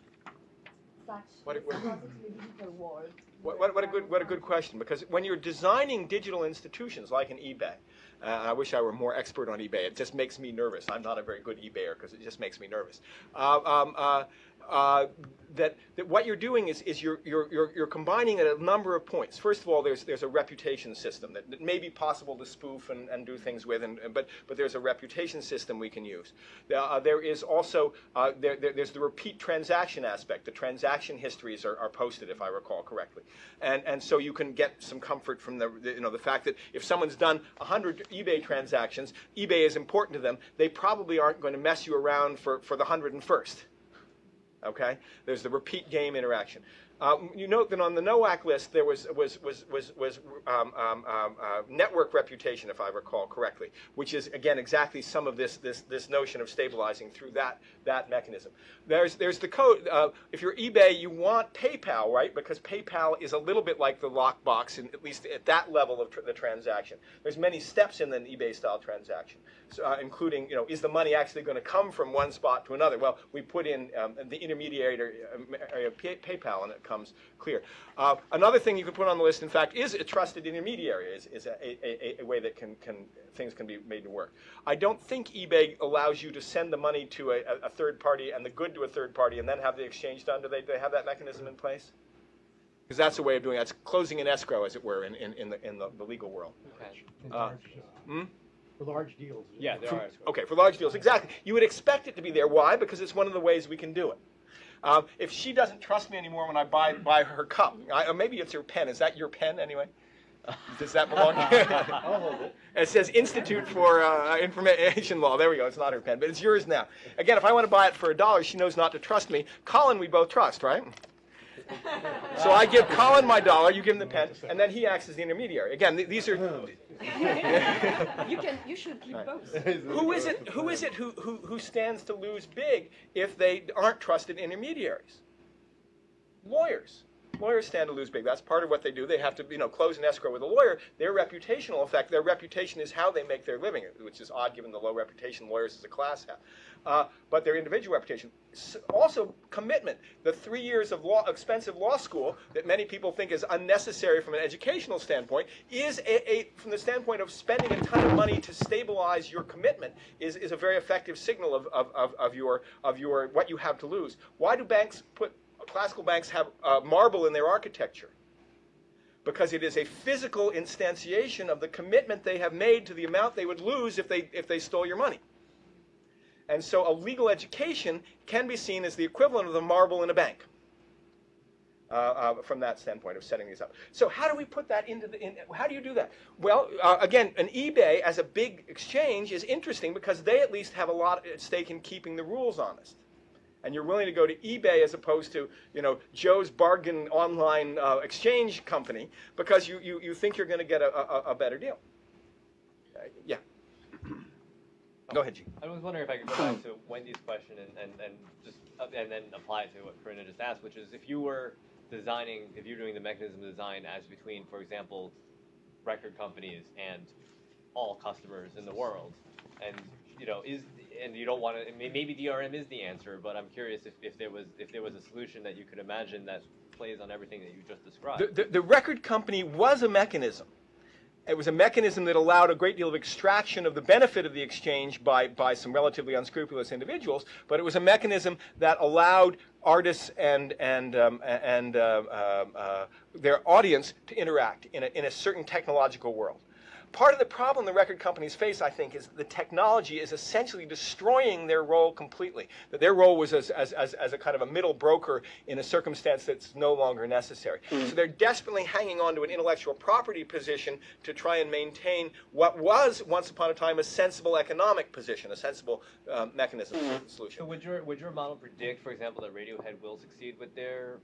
such What a- what a- reciprocity in the digital world? What, what, what a good what a good question because when you're designing digital institutions like an eBay, uh, I wish I were more expert on eBay. It just makes me nervous. I'm not a very good eBayer because it just makes me nervous. Uh, um, uh, uh, that, that what you're doing is, is you're, you're, you're, you're combining at a number of points. First of all, there's, there's a reputation system that, that may be possible to spoof and, and do things with, and, but, but there's a reputation system we can use. There, uh, there is also uh, there, there, there's the repeat transaction aspect. The transaction histories are, are posted, if I recall correctly, and, and so you can get some comfort from the, the you know the fact that if someone's done 100 eBay transactions, eBay is important to them. They probably aren't going to mess you around for, for the 101st. Okay, there's the repeat game interaction. Uh, you note that on the NOAC list there was was was was was um, um, um, uh, network reputation, if I recall correctly, which is again exactly some of this this this notion of stabilizing through that that mechanism. There's there's the code. Uh, if you're eBay, you want PayPal, right? Because PayPal is a little bit like the lockbox, in, at least at that level of tr- the transaction. There's many steps in an eBay style transaction, so, uh, including you know is the money actually going to come from one spot to another? Well, we put in um, the intermediary um, of PayPal, and it comes clear. Uh, another thing you can put on the list, in fact, is a trusted intermediary. Is, is a, a, a, a way that can, can things can be made to work. I don't think eBay allows you to send the money to a, a third party and the good to a third party and then have the exchange done. Do they, do they have that mechanism in place? Because that's a way of doing it. It's closing an escrow, as it were, in, in, in, the, in the, the legal world. Uh, hmm? For large deals. Yeah, there are. Okay, for large deals, exactly. You would expect it to be there. Why? Because it's one of the ways we can do it. Um, if she doesn't trust me anymore when I buy buy her cup, I, or maybe it's her pen. Is that your pen anyway? Does that belong? *laughs* I'll hold it. It says Institute for uh, Information Law. There we go. It's not her pen, but it's yours now. Again, if I want to buy it for a dollar, she knows not to trust me. Colin, we both trust, right? So I give Colin my dollar, you give him the pen, and then he acts as the intermediary. Again, th- these are. Oh. *laughs* You can, you should keep both. *laughs* who is it? Who is it who, who, who stands to lose big if they aren't trusted intermediaries? Lawyers. Lawyers stand to lose big. That's part of what they do. They have to, you know, close an escrow with a lawyer. Their reputational effect, their reputation is how they make their living, which is odd given the low reputation lawyers as a class have. Uh, but their individual reputation. Also, commitment. The three years of law, expensive law school that many people think is unnecessary from an educational standpoint is a, a from the standpoint of spending a ton of money to stabilize your commitment is, is a very effective signal of, of, of, of your of your what you have to lose. Why do banks put classical banks have uh, marble in their architecture? Because it is a physical instantiation of the commitment they have made to the amount they would lose if they if they stole your money. And so a legal education can be seen as the equivalent of the marble in a bank. Uh, uh, from that standpoint of setting these up. So how do we put that into the, in, how do you do that? Well, uh, again, an eBay as a big exchange is interesting because they at least have a lot at stake in keeping the rules honest. And you're willing to go to eBay as opposed to, you know, Joe's bargain online uh, exchange company because you, you, you think you're going to get a, a, a better deal. Uh, yeah. Go ahead, Gene. I was wondering if I could go back to Wendy's question and, and, and just uh, and then apply it to what Corinna just asked, which is if you were designing, if you're doing the mechanism design as between, for example, record companies and all customers in the world, and you know, is and you don't want to. Maybe DRM is the answer, but I'm curious if, if there was if there was a solution that you could imagine that plays on everything that you just described. The, the, the record company was a mechanism. It was a mechanism that allowed a great deal of extraction of the benefit of the exchange by, by some relatively unscrupulous individuals, but it was a mechanism that allowed artists and, and, um, and uh, uh, uh, their audience to interact in a, in a certain technological world. Part of the problem the record companies face, I think, is the technology is essentially destroying their role completely. That their role was as, as, as, as a kind of a middle broker in a circumstance that's no longer necessary. So they're desperately hanging on to an intellectual property position to try and maintain what was once upon a time a sensible economic position, a sensible um, mechanism solution. So would your would your model predict, for example, that Radiohead will succeed with their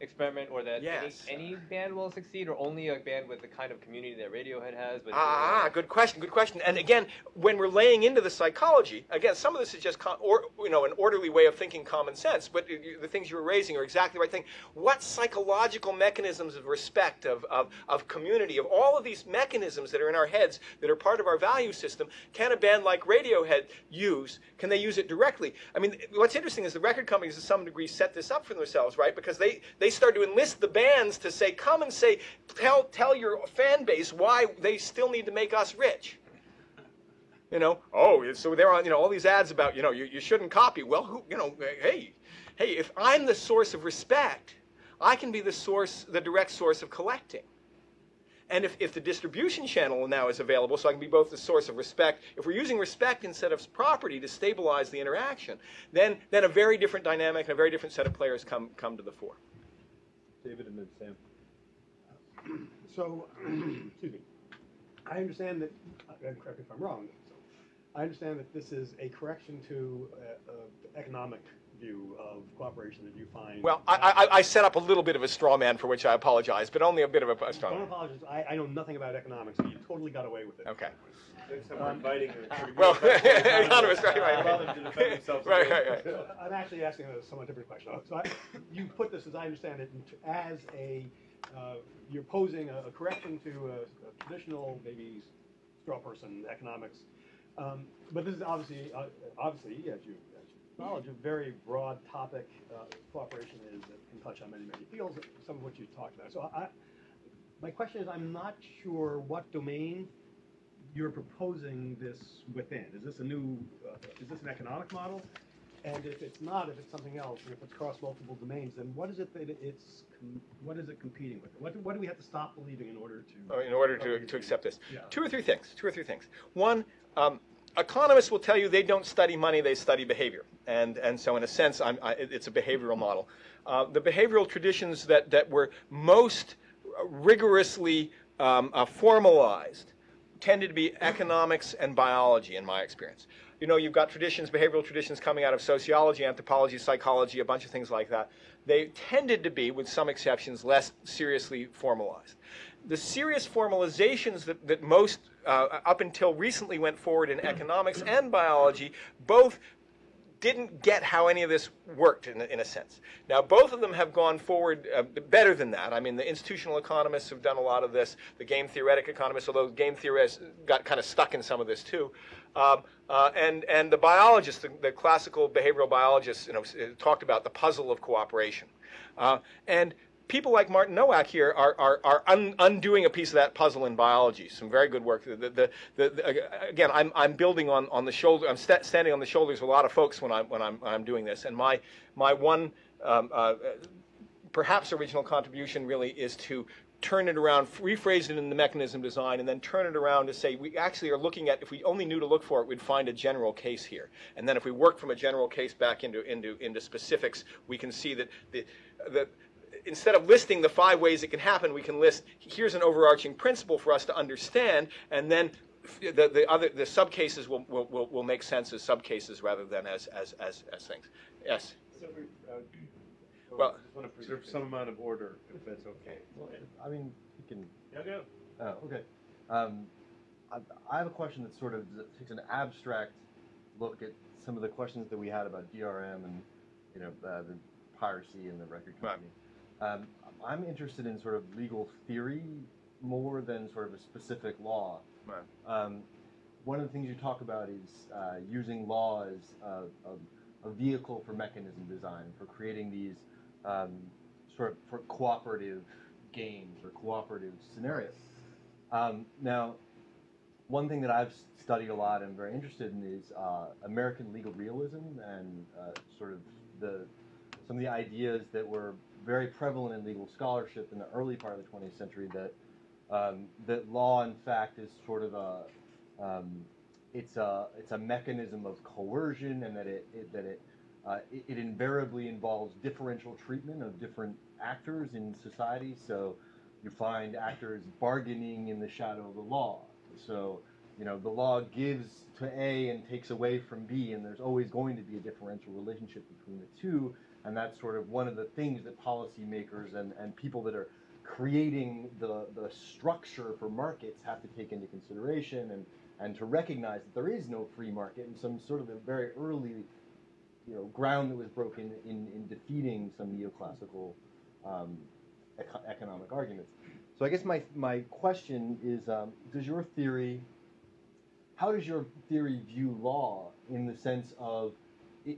experiment, or that Yes. any, any band will succeed, or only a band with the kind of community that Radiohead has? But Ah, good question, good question. And again, when we're laying into the psychology, again, some of this is just or you know an orderly way of thinking, common sense. But the things you were raising are exactly the right thing. What psychological mechanisms of respect, of, of of community, of all of these mechanisms that are in our heads that are part of our value system, can a band like Radiohead use? Can they use it directly? I mean, what's interesting is the record companies, to some degree, set this up for themselves, right? Because they they start to enlist the bands to say, come and say, tell tell your fan base why they still need to make us rich. You know, oh, so they're on, you know, all these ads about, you know, you, you shouldn't copy. Well, who, you know, hey, hey, if I'm the source of respect, I can be the source, the direct source of collecting. And if, if the distribution channel now is available, so I can be both the source of respect, if we're using respect instead of property to stabilize the interaction, then, then a very different dynamic and a very different set of players come, come to the fore. David and then Sam. So, *clears throat* excuse me, I understand that, uh, and correct me if I'm wrong, I understand that this is a correction to uh, uh, economic view of cooperation that you find. Well, I, I, I set up a little bit of a straw man for which I apologize, but only a bit of a, a straw Don't man. apologize, I, I know nothing about economics, so you totally got away with it. Okay. Next time we're. Well, *laughs* economists, right, right. Allow them to defend themselves. Right, right, right. So I'm actually asking a somewhat different question. So I, you put this, as I understand it, as a, uh, you're posing a, a correction to a, a traditional, maybe straw person economics. Um, but this is obviously, uh, obviously, as you, acknowledge, a very broad topic. Uh, cooperation is that can touch on many, many fields, some of which you talked about. So I, my question is, I'm not sure what domain you're proposing this within. Is this a new, uh, is this an economic model? And if it's not, if it's something else, and if it's across multiple domains, then what is it that it's, what is it competing with? What, do- what do we have to stop believing in order to? Uh, in order to, to accept this. Yeah. Two or three things. Two or three things. One, um, economists will tell you they don't study money; they study behavior, and and so in a sense, I, it's a behavioral model. Uh, the behavioral traditions that that were most rigorously um, uh, formalized tended to be economics and biology, in my experience. You know, you've got traditions, behavioral traditions coming out of sociology, anthropology, psychology, a bunch of things like that. They tended to be, with some exceptions, less seriously formalized. The serious formalizations that, that most, uh, up until recently, went forward in economics and biology both didn't get how any of this worked in, a- in a sense. Now, both of them have gone forward uh, better than that. I mean, the institutional economists have done a lot of this, the game theoretic economists, although game theorists got kind of stuck in some of this too. Um, uh, and, and the biologists, the, the classical behavioral biologists, you know, uh, talked about the puzzle of cooperation. Uh, and people like Martin Nowak here are, are, are un, undoing a piece of that puzzle in biology. Some very good work. The, the, the, the, again, I'm, I'm building on, on the shoulder. I'm sta standing on the shoulders of a lot of folks when I'm, when I'm, when I'm doing this. And my, my one um, uh, perhaps original contribution really is to turn it around, rephrase it in the mechanism design, and then turn it around to say we actually are looking at, if we only knew to look for it, we'd find a general case here. And then if we work from a general case back into, into, into specifics, we can see that the, the, instead of listing the five ways it can happen, we can list, here's an overarching principle for us to understand, and then the, the other, the subcases will, will, will, will make sense as subcases rather than as, as, as, as things. Yes? So we, uh, Well- just want to preserve some amount of order, if that's okay. I mean, you can. No go. Oh, okay. Um, I, I have a question that sort of takes an abstract look at some of the questions that we had about DRM and you know uh, the piracy and the record Right. Um, I'm interested in sort of legal theory more than sort of a specific law. Right. Um, one of the things you talk about is uh, using law as a, a, a vehicle for mechanism design, for creating these um, sort of for cooperative games or cooperative scenarios. Um, now, one thing that I've studied a lot and very interested in is uh, American legal realism and uh, sort of the some of the ideas that were very prevalent in legal scholarship in the early part of the 20th century that um, that law, in fact, is sort of a um, it's a it's a mechanism of coercion, and that it, it that it, uh, it it invariably involves differential treatment of different actors in society. So you find actors bargaining in the shadow of the law. So you know the law gives to A and takes away from B, and there's always going to be a differential relationship between the two. And that's sort of one of the things that policymakers and, and people that are creating the, the structure for markets have to take into consideration and, and to recognize that there is no free market and some sort of a very early you know, ground that was broken in, in defeating some neoclassical um, eco- economic arguments. So I guess my, my question is, um, does your theory, how does your theory view law in the sense of,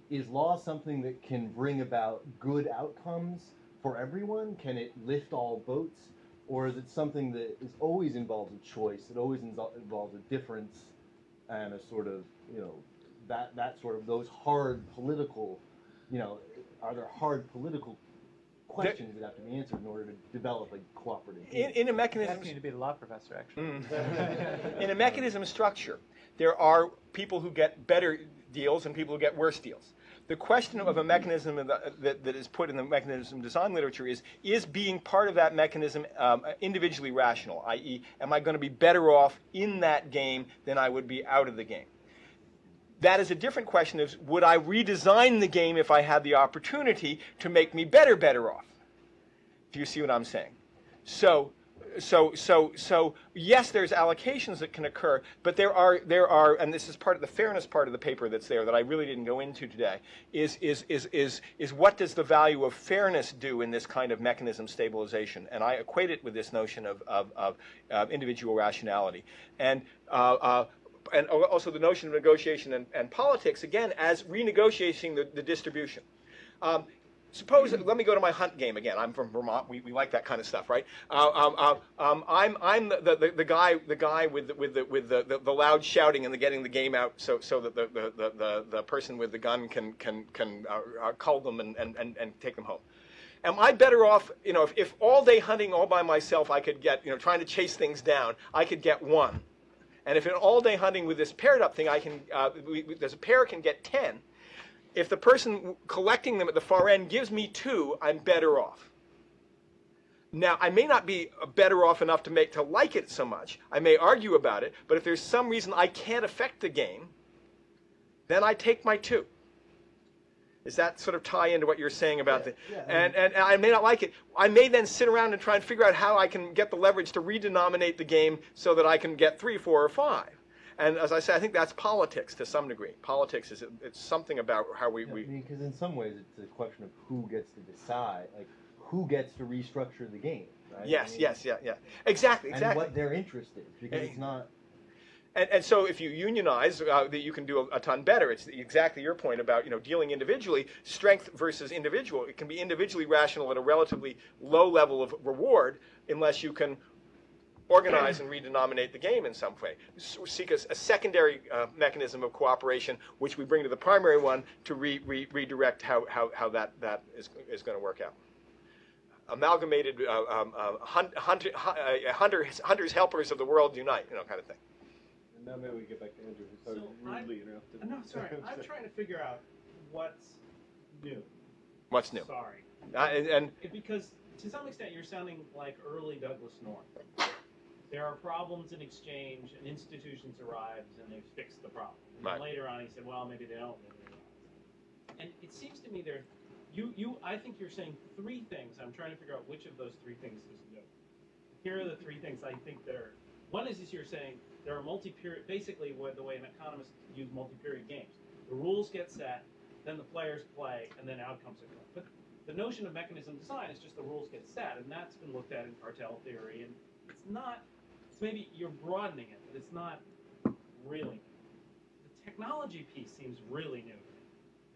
is law something that can bring about good outcomes for everyone? Can it lift all boats? Or is it something that is always involves a choice, it always involves a difference and a sort of, you know, that, that sort of, those hard political, you know, are there hard political questions that have to be answered in order to develop a cooperative? In, in a mechanism, Asking you to be the law professor, actually. Mm. *laughs* in a mechanism structure, there are people who get better deals and people who get worse deals. The question of a mechanism that, that is put in the mechanism design literature is, is being part of that mechanism um, individually rational, i.e., am I going to be better off in that game than I would be out of the game? That is a different question of would I redesign the game if I had the opportunity to make me better, better off? Do you see what I'm saying? So, so, so, so, yes, there's allocations that can occur, but there are, there are, and this is part of the fairness part of the paper that's there that I really didn't go into today, is, is, is, is, is what does the value of fairness do in this kind of mechanism stabilization? And I equate it with this notion of, of, of, individual rationality. And, uh, uh, and also the notion of negotiation and, and politics, again, as renegotiating the, the distribution. Um, suppose, let me go to my hunt game again. I'm from Vermont. We, we like that kind of stuff, right? Uh, um, uh, um, I'm, I'm the, the, the guy, the guy with, the, with, the, with the, the, the loud shouting and the getting the game out so, so that the, the, the, the, person with the gun can, can, can uh, uh, cull them and, and, and, and take them home. Am I better off, you know, if, if all day hunting all by myself I could get, you know, trying to chase things down, I could get one. And if in all day hunting with this paired up thing, I can, uh, we, we, there's a pair can get 10. If the person collecting them at the far end gives me two, I'm better off. Now, I may not be better off enough to make to like it so much. I may argue about it, but if there's some reason I can't affect the game, then I take my two. Does that sort of tie into what you're saying about the? yeah, and, and and I may not like it. I may then sit around and try and figure out how I can get the leverage to redenominate the game so that I can get three, four, or five. And as I say, I think that's politics to some degree. Politics is it's something about how we, Yeah, we I mean, because in some ways it's a question of who gets to decide, like who gets to restructure the game, right? I yes, mean, yes, yeah, yeah, exactly, exactly. And what their interest is, because it's not. And, and so if you unionize, uh, that you can do a, a ton better. It's exactly your point about you know dealing individually, strength versus individual. It can be individually rational at a relatively low level of reward unless you can organize and redenominate the game in some way. Seek a, a secondary uh, mechanism of cooperation, which we bring to the primary one to re, re, redirect how, how, how that, that is, is going to work out. Amalgamated uh, um, uh, hun, hunter, uh, hunters, hunters, helpers of the world unite, you know, kind of thing. And now maybe we get back to Andrew, who so So I- rudely interrupted. Uh, No, sorry. *laughs* I'm trying to figure out what's new. What's new? Sorry. Uh, and, and because to some extent you're sounding like early Douglass North. There are problems in exchange, and institutions arrives and they fix the problem. And then Right. later on, he said, "Well, maybe they don't." Maybe they don't. And it seems to me there, you you I think you're saying three things. I'm trying to figure out which of those three things is new. Here are the three things I think that are. One is is you're saying there are multi-period. Basically, what the way an economist use multi-period games. The rules get set, then the players play, and then outcomes occur. But the notion of mechanism design is just the rules get set, and that's been looked at in cartel theory, and it's not. Maybe you're broadening it, but it's not really. new. The technology piece seems really new.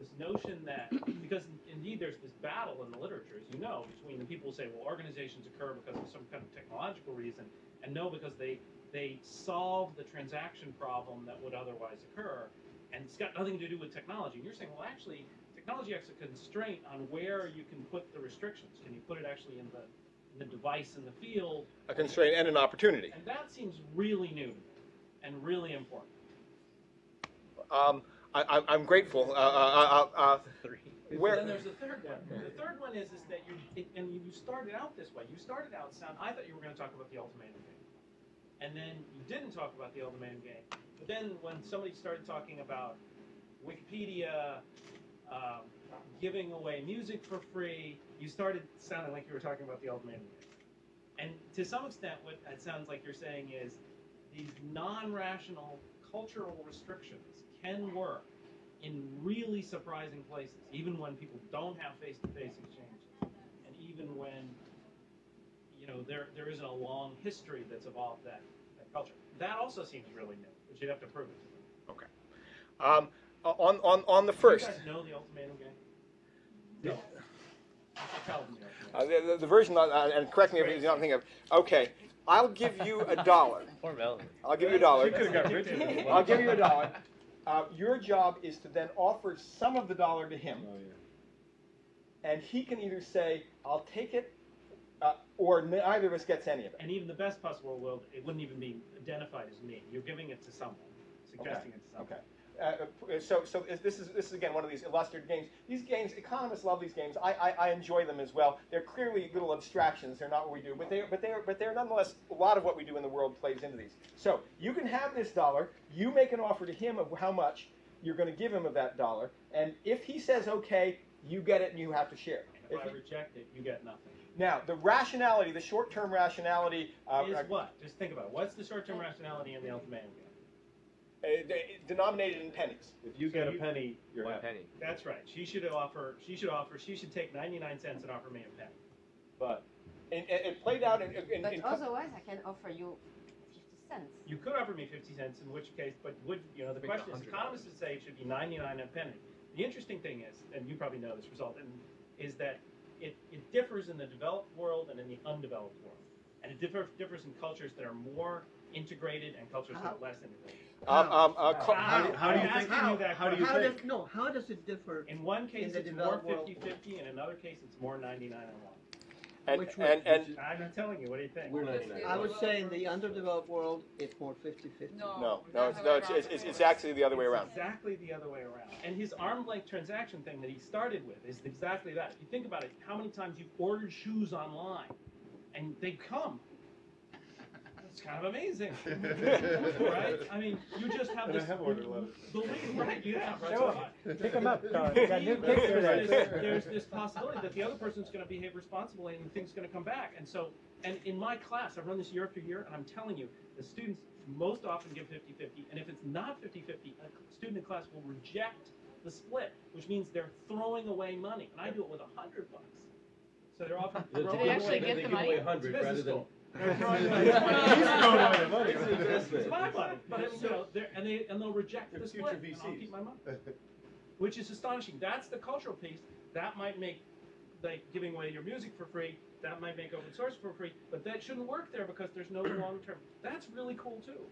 This notion that *clears throat* because indeed there's this battle in the literature, as you know, between the people who say, well, organizations occur because of some kind of technological reason, and no, because they they solve the transaction problem that would otherwise occur, and it's got nothing to do with technology. And you're saying, well, actually, technology has a constraint on where you can put the restrictions. Can you put it actually in the the device in the field? a constraint and an opportunity. And that seems really new and really important. Um, I, I'm- I'm grateful. Uh, uh, uh, uh, where, Then there's the third one. The third one is is that you it, and you started out this way. You started out sound. I thought you were going to talk about the ultimatum game, and then you didn't talk about the ultimatum game. But then when somebody started talking about Wikipedia um, giving away music for free, you started sounding like you were talking about the old man game. And to some extent, what it sounds like you're saying is these non-rational cultural restrictions can work in really surprising places, even when people don't have face-to-face exchanges, and even when you know there there isn't a long history that's evolved that, that culture. That also seems really new, but you'd have to prove it. to them. um, on, on, on the first. Do first, you guys know the ultimatum game? No. You should tell them the uh, the, the, the version, uh, and correct me if you don't think of, okay, I'll give you a dollar. *laughs* Poor Melanie. I'll give you a dollar. She could've got rich with. I'll give you a dollar. Uh, your job is to then offer some of the dollar to him, Oh, yeah. and he can either say, I'll take it, uh, or neither of us gets any of it. And even the best possible world, it wouldn't even be identified as me. You're giving it to someone, suggesting it to someone. Okay. Uh, so, so is- this is this is again one of these illustrated games. These games, economists love these games. I, I, I enjoy them as well. They're clearly little abstractions. They're not what we do, but they but they are but they're nonetheless a lot of what we do in the world plays into these. So you can have this dollar. You make an offer to him of how much you're going to give him of that dollar, and if he says okay, you get it and you have to share. If If I he- reject it, you get nothing. now the rationality, the short-term rationality, uh, is uh, what? Just think about it. What's the short-term rationality in the ultimatum game? uh, Uh, denominated in pennies. If you So get a you- penny, you're One happy. penny. That's right. She should offer. She should offer. She should take ninety-nine cents and offer me a penny. But And, and it played out in, in, But in otherwise, I can offer you 50 cents. You could offer me fifty cents, in which case, but would you know? The Make it question is, $100. economists would say it should be ninety-nine a penny. The interesting thing is, and you probably know this result, and is that it, it differs in the developed world and in the undeveloped world, and it differ, differs in cultures that are more integrated and cultures that are uh-huh. less integrated. Um, um, uh, co- How do- how do you I'm think- asking you that how do you question. think? does, no, how does it differ? In one case, the it's more developed world. 50-50, in another case, it's more ninety-nine and one. and, Which way? and, and I'm not telling you. What do you think? We're 99. I would say in the underdeveloped world, it's more 50-50. no, no, it's, no, it's, it's, it's, it's actually the other way around. Exactly the other way around. And his arm length transaction thing that he started with is exactly that. If you think about it, how many times you've ordered shoes online and they come. It's kind of amazing, *laughs* right? I mean, you just have And I this have ordered a lot of- belief, right? You have, right? Show So, Pick 'em up, Don. There's, You got new kicks today. this, there's this possibility that the other person's going to behave responsibly and things going to come back. And so, and in my class, I've run this year after year, and I'm telling you, the students most often give 50-50, and if it's not 50-50, a student in class will reject the split, which means they're throwing away money. And I do it with a hundred bucks. So they're often They throwing away. get they the give money? away a hundred rather business than. School. They're throwing away He's throwing away the money. It's an investment. It's my money, but I you know, they're, and they and they'll reject They're the future split, and I'll VCs. keep my money, *laughs* which is astonishing. That's the cultural piece. That might make like giving away your music for free. That might make open source for free, but that shouldn't work there because there's no long term. That's really cool too.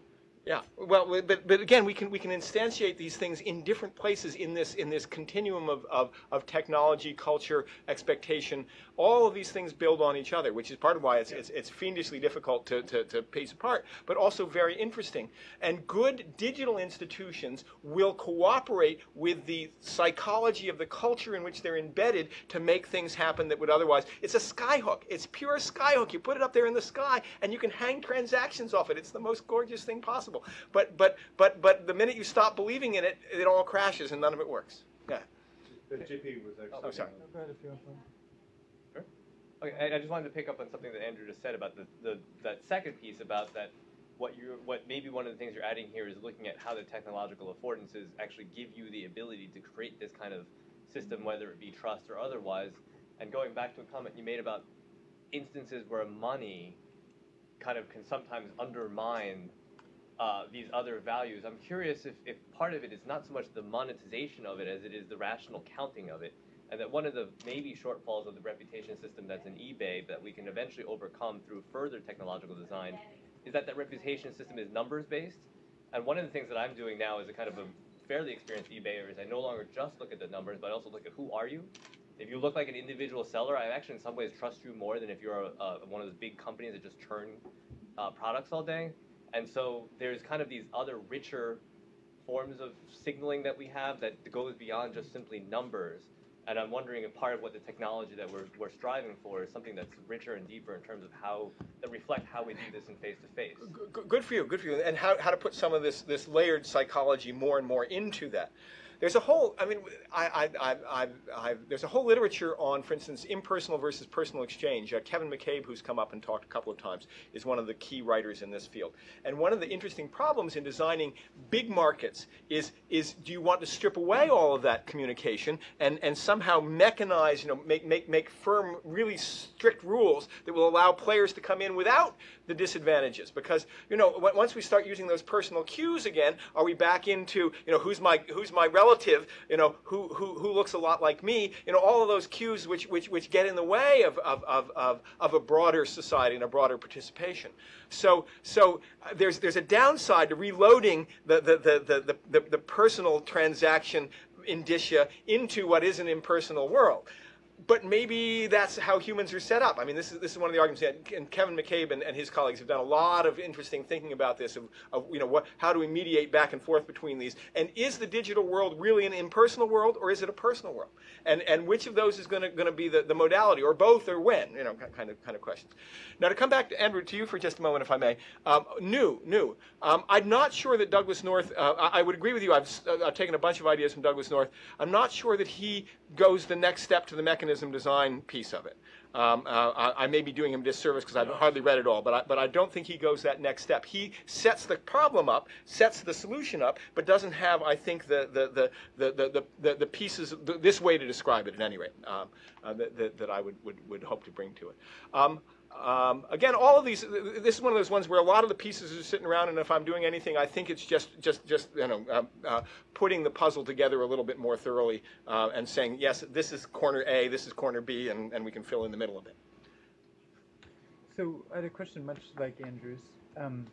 Yeah, well, but, but again, we can, we can instantiate these things in different places in this, in this continuum of, of, of technology, culture, expectation. All of these things build on each other, which is part of why it's, it's, it's fiendishly difficult to, to, to piece apart, but also very interesting. And good digital institutions will cooperate with the psychology of the culture in which they're embedded to make things happen that would otherwise. It's a skyhook. It's pure skyhook. You put it up there in the sky, and you can hang transactions off it. It's the most gorgeous thing possible. But but but but the minute you stop believing in it, it all crashes and none of it works. Yeah. The GP was actually. Oh, sorry. Okay, I, I just wanted to pick up on something that Andrew just said about the, the that second piece about that what you what maybe one of the things you're adding here is looking at how the technological affordances actually give you the ability to create this kind of system, whether it be trust or otherwise. And going back to a comment you made about instances where money kind of can sometimes undermine uh, these other values. I'm curious if, if part of it is not so much the monetization of it as it is the rational counting of it. And that one of the maybe shortfalls of the reputation system that's in eBay that we can eventually overcome through further technological design is that that reputation system is numbers based. And one of the things that I'm doing now is a kind of a fairly experienced eBayer is I no longer just look at the numbers, but I also look at who are you. If you look like an individual seller, I actually in some ways trust you more than if you're a, a, one of those big companies that just churn uh, products all day. And so there's kind of these other richer forms of signaling that we have that goes beyond just simply numbers. And I'm wondering if part of what the technology that we're, we're striving for is something that's richer and deeper in terms of how, that reflect how we do this in face to face. Good for you, good for you. And how, how to put some of this, this layered psychology more and more into that. There's a whole, I mean, I, I, I, there's a whole literature on, for instance, impersonal versus personal exchange. Uh, Kevin McCabe, who's come up and talked a couple of times, is one of the key writers in this field. And one of the interesting problems in designing big markets is, is do you want to strip away all of that communication and, and somehow mechanize, you know, make, make, make firm, really strict rules that will allow players to come in without the disadvantages? Because, you know, once we start using those personal cues again, are we back into, you know, who's my, who's my relative, you know, who, who, who looks a lot like me, you know, all of those cues which, which, which get in the way of, of, of, of, of a broader society and a broader participation. So, so uh, there's, there's a downside to reloading the, the, the, the, the, the, the personal transaction indicia into what is an impersonal world but maybe that's how humans are set up. I mean, this is this is one of the arguments that and Kevin McCabe and, and his colleagues have done a lot of interesting thinking about this of, of you know what how do we mediate back and forth between these and is the digital world really an impersonal world or is it a personal world and and which of those is going to be the, the modality or both or when you know kind of kind of questions. Now to come back to Andrew to you for just a moment if I may. Um, new new. Um, I'm not sure that Douglass North. Uh, I, I would agree with you. I've uh, I've taken a bunch of ideas from Douglass North. I'm not sure that he goes the next step to the mechanism design piece of it. Um, uh, I, I may be doing him disservice because I've hardly read it all, but I, but I don't think he goes that next step. He sets the problem up, sets the solution up, but doesn't have, I think, the the the the the, the, the pieces th this way to describe it at any rate um, uh, that, that, that I would, would would hope to bring to it. Um, um, again, all of these. This is one of those ones where a lot of the pieces are sitting around, and if I'm doing anything, I think it's just, just, just you know, uh, uh, putting the puzzle together a little bit more thoroughly uh, and saying, yes, this is corner A, this is corner B, and, and we can fill in the middle of it. So I had a question much like Andrew's, um,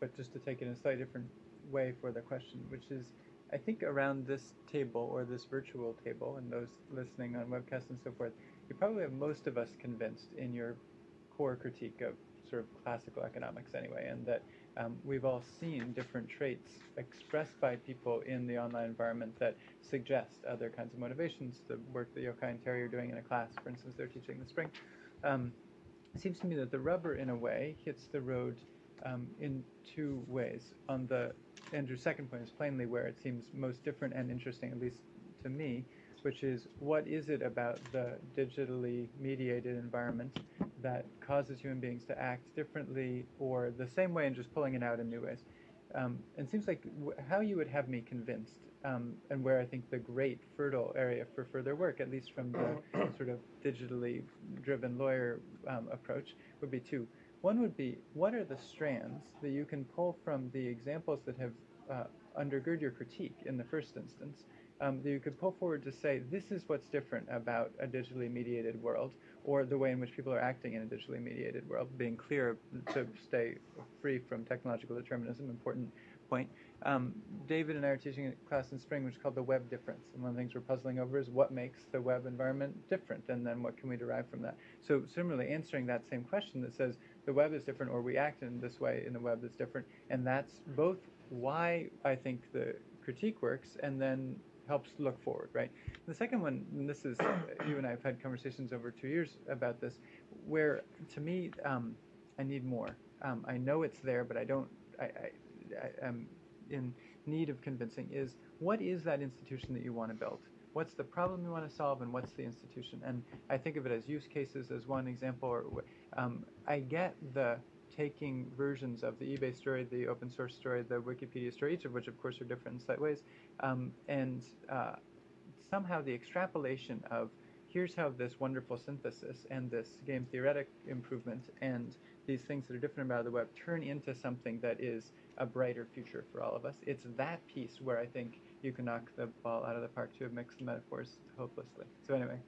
but just to take it in a slightly different way for the question, which is, I think around this table or this virtual table, and those listening on webcast and so forth, you probably have most of us convinced in your core critique of sort of classical economics anyway, and that um, we've all seen different traits expressed by people in the online environment that suggest other kinds of motivations. The work that Yochai and Terry are doing in a class, for instance, they're teaching this spring. Um, it seems to me that the rubber, in a way, hits the road um, in two ways. On the Andrew's second point is plainly where it seems most different and interesting, at least to me, which is what is it about the digitally mediated environment that causes human beings to act differently or the same way and just pulling it out in new ways. Um, and it seems like w- how you would have me convinced, um, and where I think the great fertile area for further work, at least from the *coughs* sort of digitally driven lawyer um, approach, would be two. One would be what are the strands that you can pull from the examples that have uh, undergird your critique in the first instance, um, that you could pull forward to say this is what's different about a digitally mediated world, or the way in which people are acting in a digitally mediated world, being clear to stay free from technological determinism, important point. Um, David and I are teaching a class in spring which is called the web difference. And one of the things we're puzzling over is what makes the web environment different, and then what can we derive from that. So similarly, answering that same question that says the web is different, or we act in this way in the web that's different, and that's both why I think the critique works, and then helps look forward, right? The second one, and this is, you and I have had conversations over two years about this, where to me, um, I need more. Um, I know it's there, but I don't, I, I, I am in need of convincing is what is that institution that you want to build? What's the problem you want to solve, and what's the institution? And I think of it as use cases as one example. Or um, I get the taking versions of the eBay story, the open source story, the Wikipedia story, each of which, of course, are different in slight ways, um, and uh, somehow the extrapolation of here's how this wonderful synthesis and this game theoretic improvement and these things that are different about the web turn into something that is a brighter future for all of us. It's that piece where I think you can knock the ball out of the park to have mixed metaphors hopelessly. So anyway.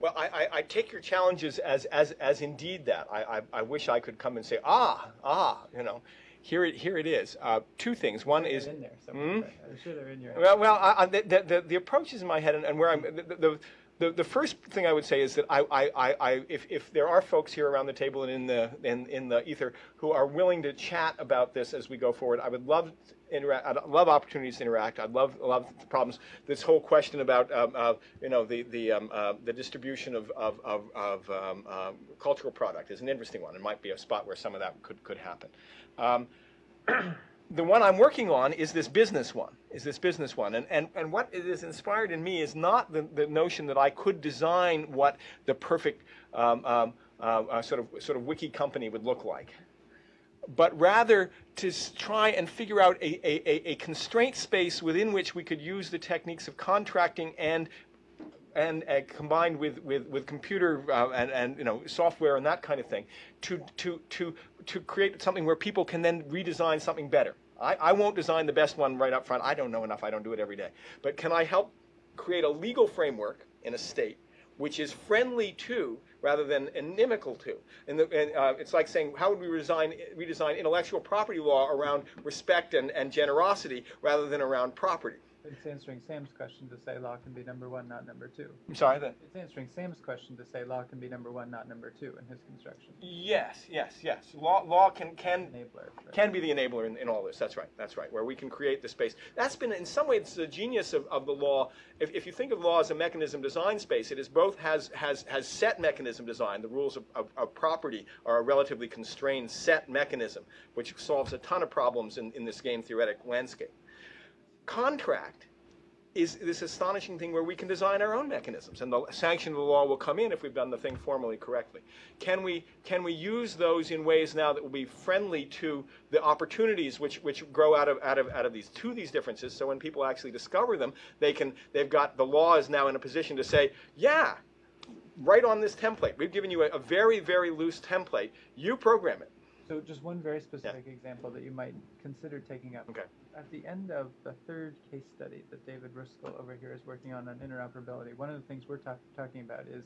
Well, I, I, I, take your challenges as, as, as indeed that. I, I, I, wish I could come and say, ah, ah, you know, here it, here it is. Uh, two things. One is. in there Hmm? I'm sure they're in your Well, well I, the, the, the approach is in my head, and, and where I'm. The, the, the, the first thing I would say is that I, I, I, I if, if there are folks here around the table and in the in, in the ether who are willing to chat about this as we go forward, I would love interact. I'd love opportunities to interact. I'd love love problems. This whole question about um, uh, you know the the um, uh, the distribution of of of, of um, um, cultural product is an interesting one. It might be a spot where some of that could could happen. The one I'm working on is this business one. Is this business one, and and and what inspired in me is not the, the notion that I could design what the perfect um, um, uh, uh, sort of sort of wiki company would look like but rather to try and figure out a, a, a- a constraint space within which we could use the techniques of contracting and and uh, combined with, with, with computer uh, and, and you know software and that kind of thing to, to, to, to create something where people can then redesign something better. I, I won't design the best one right up front. I don't know enough. I don't do it every day. But can I help create a legal framework in a state which is friendly to rather than inimical to. And, the, and uh, it's like saying, how would we redesign, redesign intellectual property law around respect and, and generosity rather than around property? It's answering Sam's question to say law can be number one, not number two. I'm sorry, that. It's answering Sam's question to say law can be number one, not number two in his construction. Yes, yes, yes. Law, law can can Enabler. right. can be the enabler in, in all this. That's right. That's right. Where we can create the space. That's been in some ways the genius of, of the law. If, if you think of law as a mechanism design space, it is both has has has set mechanism design. The rules of, of, of property are a relatively constrained set mechanism, which solves a ton of problems in, in this game theoretic landscape. Contract is this astonishing thing where we can design our own mechanisms, and the sanction of the law will come in if we've done the thing formally correctly. Can we can we use those in ways now that will be friendly to the opportunities which which grow out of out of out of these to these differences? So when people actually discover them, they can they've got the law is now in a position to say, yeah, right on this template. We've given you a, a very very loose template. You program it. So just one very specific example that you might consider taking up. Okay. At the end of the third case study that David Ruskell over here is working on on interoperability, one of the things we're talk- talking about is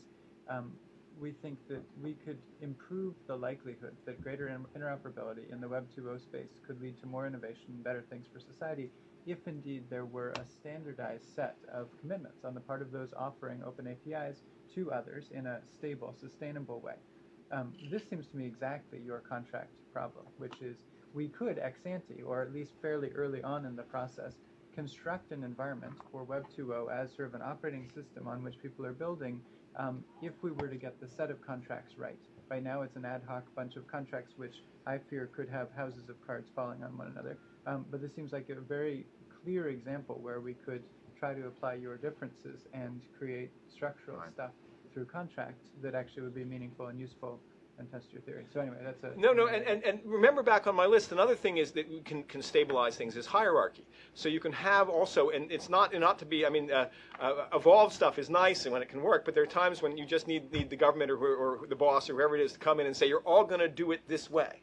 um, we think that we could improve the likelihood that greater interoperability in the Web 2.0 space could lead to more innovation and better things for society if indeed there were a standardized set of commitments on the part of those offering open APIs to others in a stable, sustainable way. Um, this seems to me exactly your contract problem, which is we could ex ante, or at least fairly early on in the process, construct an environment for Web 2.0 as sort of an operating system on which people are building um, if we were to get the set of contracts right. Right now, it's an ad hoc bunch of contracts which I fear could have houses of cards falling on one another. Um, but this seems like a very clear example where we could try to apply your differences and create structural Right. stuff through contract that actually would be meaningful and useful and test your theory. So anyway, that's a No, no, and, and, and remember back on my list, another thing is that can, can stabilize things is hierarchy. So you can have also, and it's not not to be, I mean, uh, uh, evolved stuff is nice and when it can work, but there are times when you just need, need the government or, or the boss or whoever it is to come in and say, you're all going to do it this way.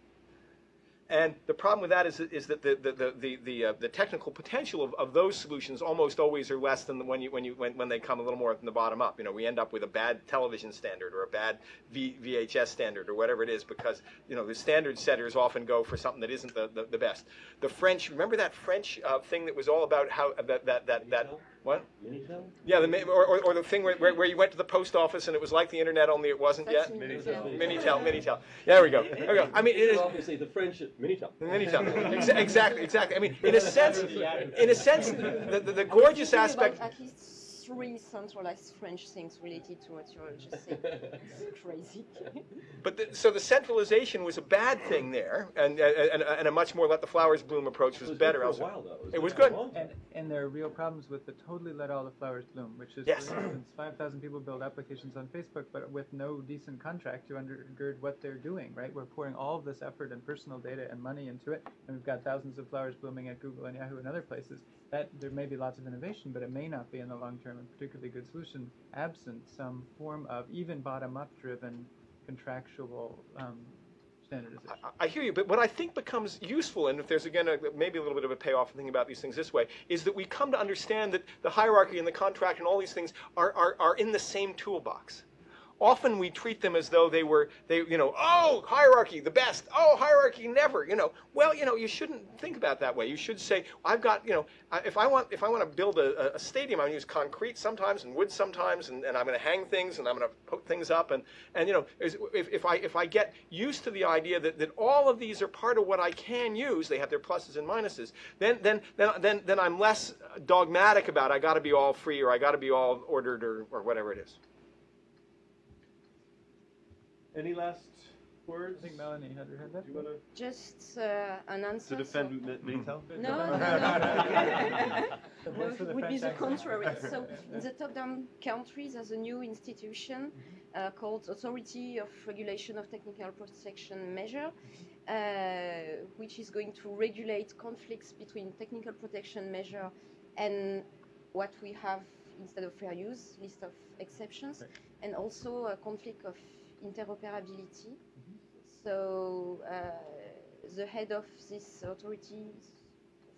And the problem with that is, is that the, the, the, the, uh, the technical potential of, of those solutions almost always are less than when, you, when, you, when, when they come a little more from the bottom up. You know, we end up with a bad television standard or a bad v, VHS standard or whatever it is because, you know, the standard setters often go for something that isn't the, the, the best. The French, remember that French uh, thing that was all about how, that, that, that, that what? Minitel? Yeah, the, or, or, or the thing where, where, where you went to the post office and it was like the internet, only it wasn't That's yet. Minitel. Minitel, Minitel. Yeah, there we go. There we go. I mean, it is. Obviously, the French Minitel. Minitel. Exa- exactly, exactly. I mean, in a sense, in a sense, the, the, the gorgeous aspect. At least three centralized French things related to what you're just saying. It's *laughs* crazy. But the, so the centralization was a bad thing there, and, and, and a much more let the flowers bloom approach was, It was better. good for a while, though. It was good. And, and there are real problems with the totally let all the flowers bloom, which is, Yes. for instance, 5,000 people build applications on Facebook, but with no decent contract to undergird what they're doing, right? We're pouring all of this effort and personal data and money into it, and we've got thousands of flowers blooming at Google and Yahoo and other places. That there may be lots of innovation, but it may not be in the long term a particularly good solution, absent some form of even bottom-up driven contractual um, standardization. I hear you, but what I think becomes useful, and if there's again a, maybe a little bit of a payoff in thinking about these things this way, is that we come to understand that the hierarchy and the contract and all these things are, are, are in the same toolbox. Often we treat them as though they were, they, you know, oh, hierarchy, the best. Oh, hierarchy, never. You know, well, you know, you shouldn't think about that way. You should say, I've got, you know, if I want, if I want to build a, a stadium, I'm going to use concrete sometimes and wood sometimes, and, and I'm going to hang things and I'm going to put things up, and, and you know, if, if I if I get used to the idea that, that all of these are part of what I can use, they have their pluses and minuses, then then then then, then I'm less dogmatic about I got to be all free or I got to be all ordered or, or whatever it is. Any last words? I think Melanie had her hand up. Do you want to? Just uh, an answer. To defend Mi- Minitel? No, no, no. The *laughs* voice of the no, would be the contrary. So, in *laughs* the top-down countries, there's a new institution uh, called Authority of Regulation of Technical Protection Measure, uh, which is going to regulate conflicts between technical protection measure and what we have instead of fair use, list of exceptions, and also a conflict of interoperability. So uh, the head of this authority is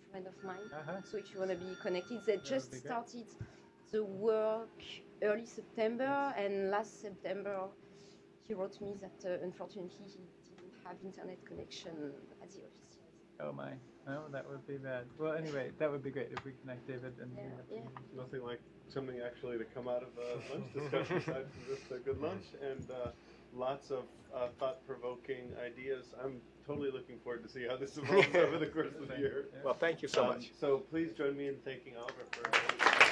a friend of mine. Uh-huh. So if you want to be connected, they would just started the work early September, and last September he wrote me that uh, unfortunately he didn't have internet connection at the office. Oh my. No, that would be bad. Well, anyway, that would be great if we connect David and. we have- Yeah. Nothing like something actually to come out of a lunch discussion *laughs* aside from just a good lunch and uh, lots of uh, thought-provoking ideas. I'm totally looking forward to see how this *laughs* evolves over the course of the year. Well, thank you so Um, much. So please join me in thanking Oliver for.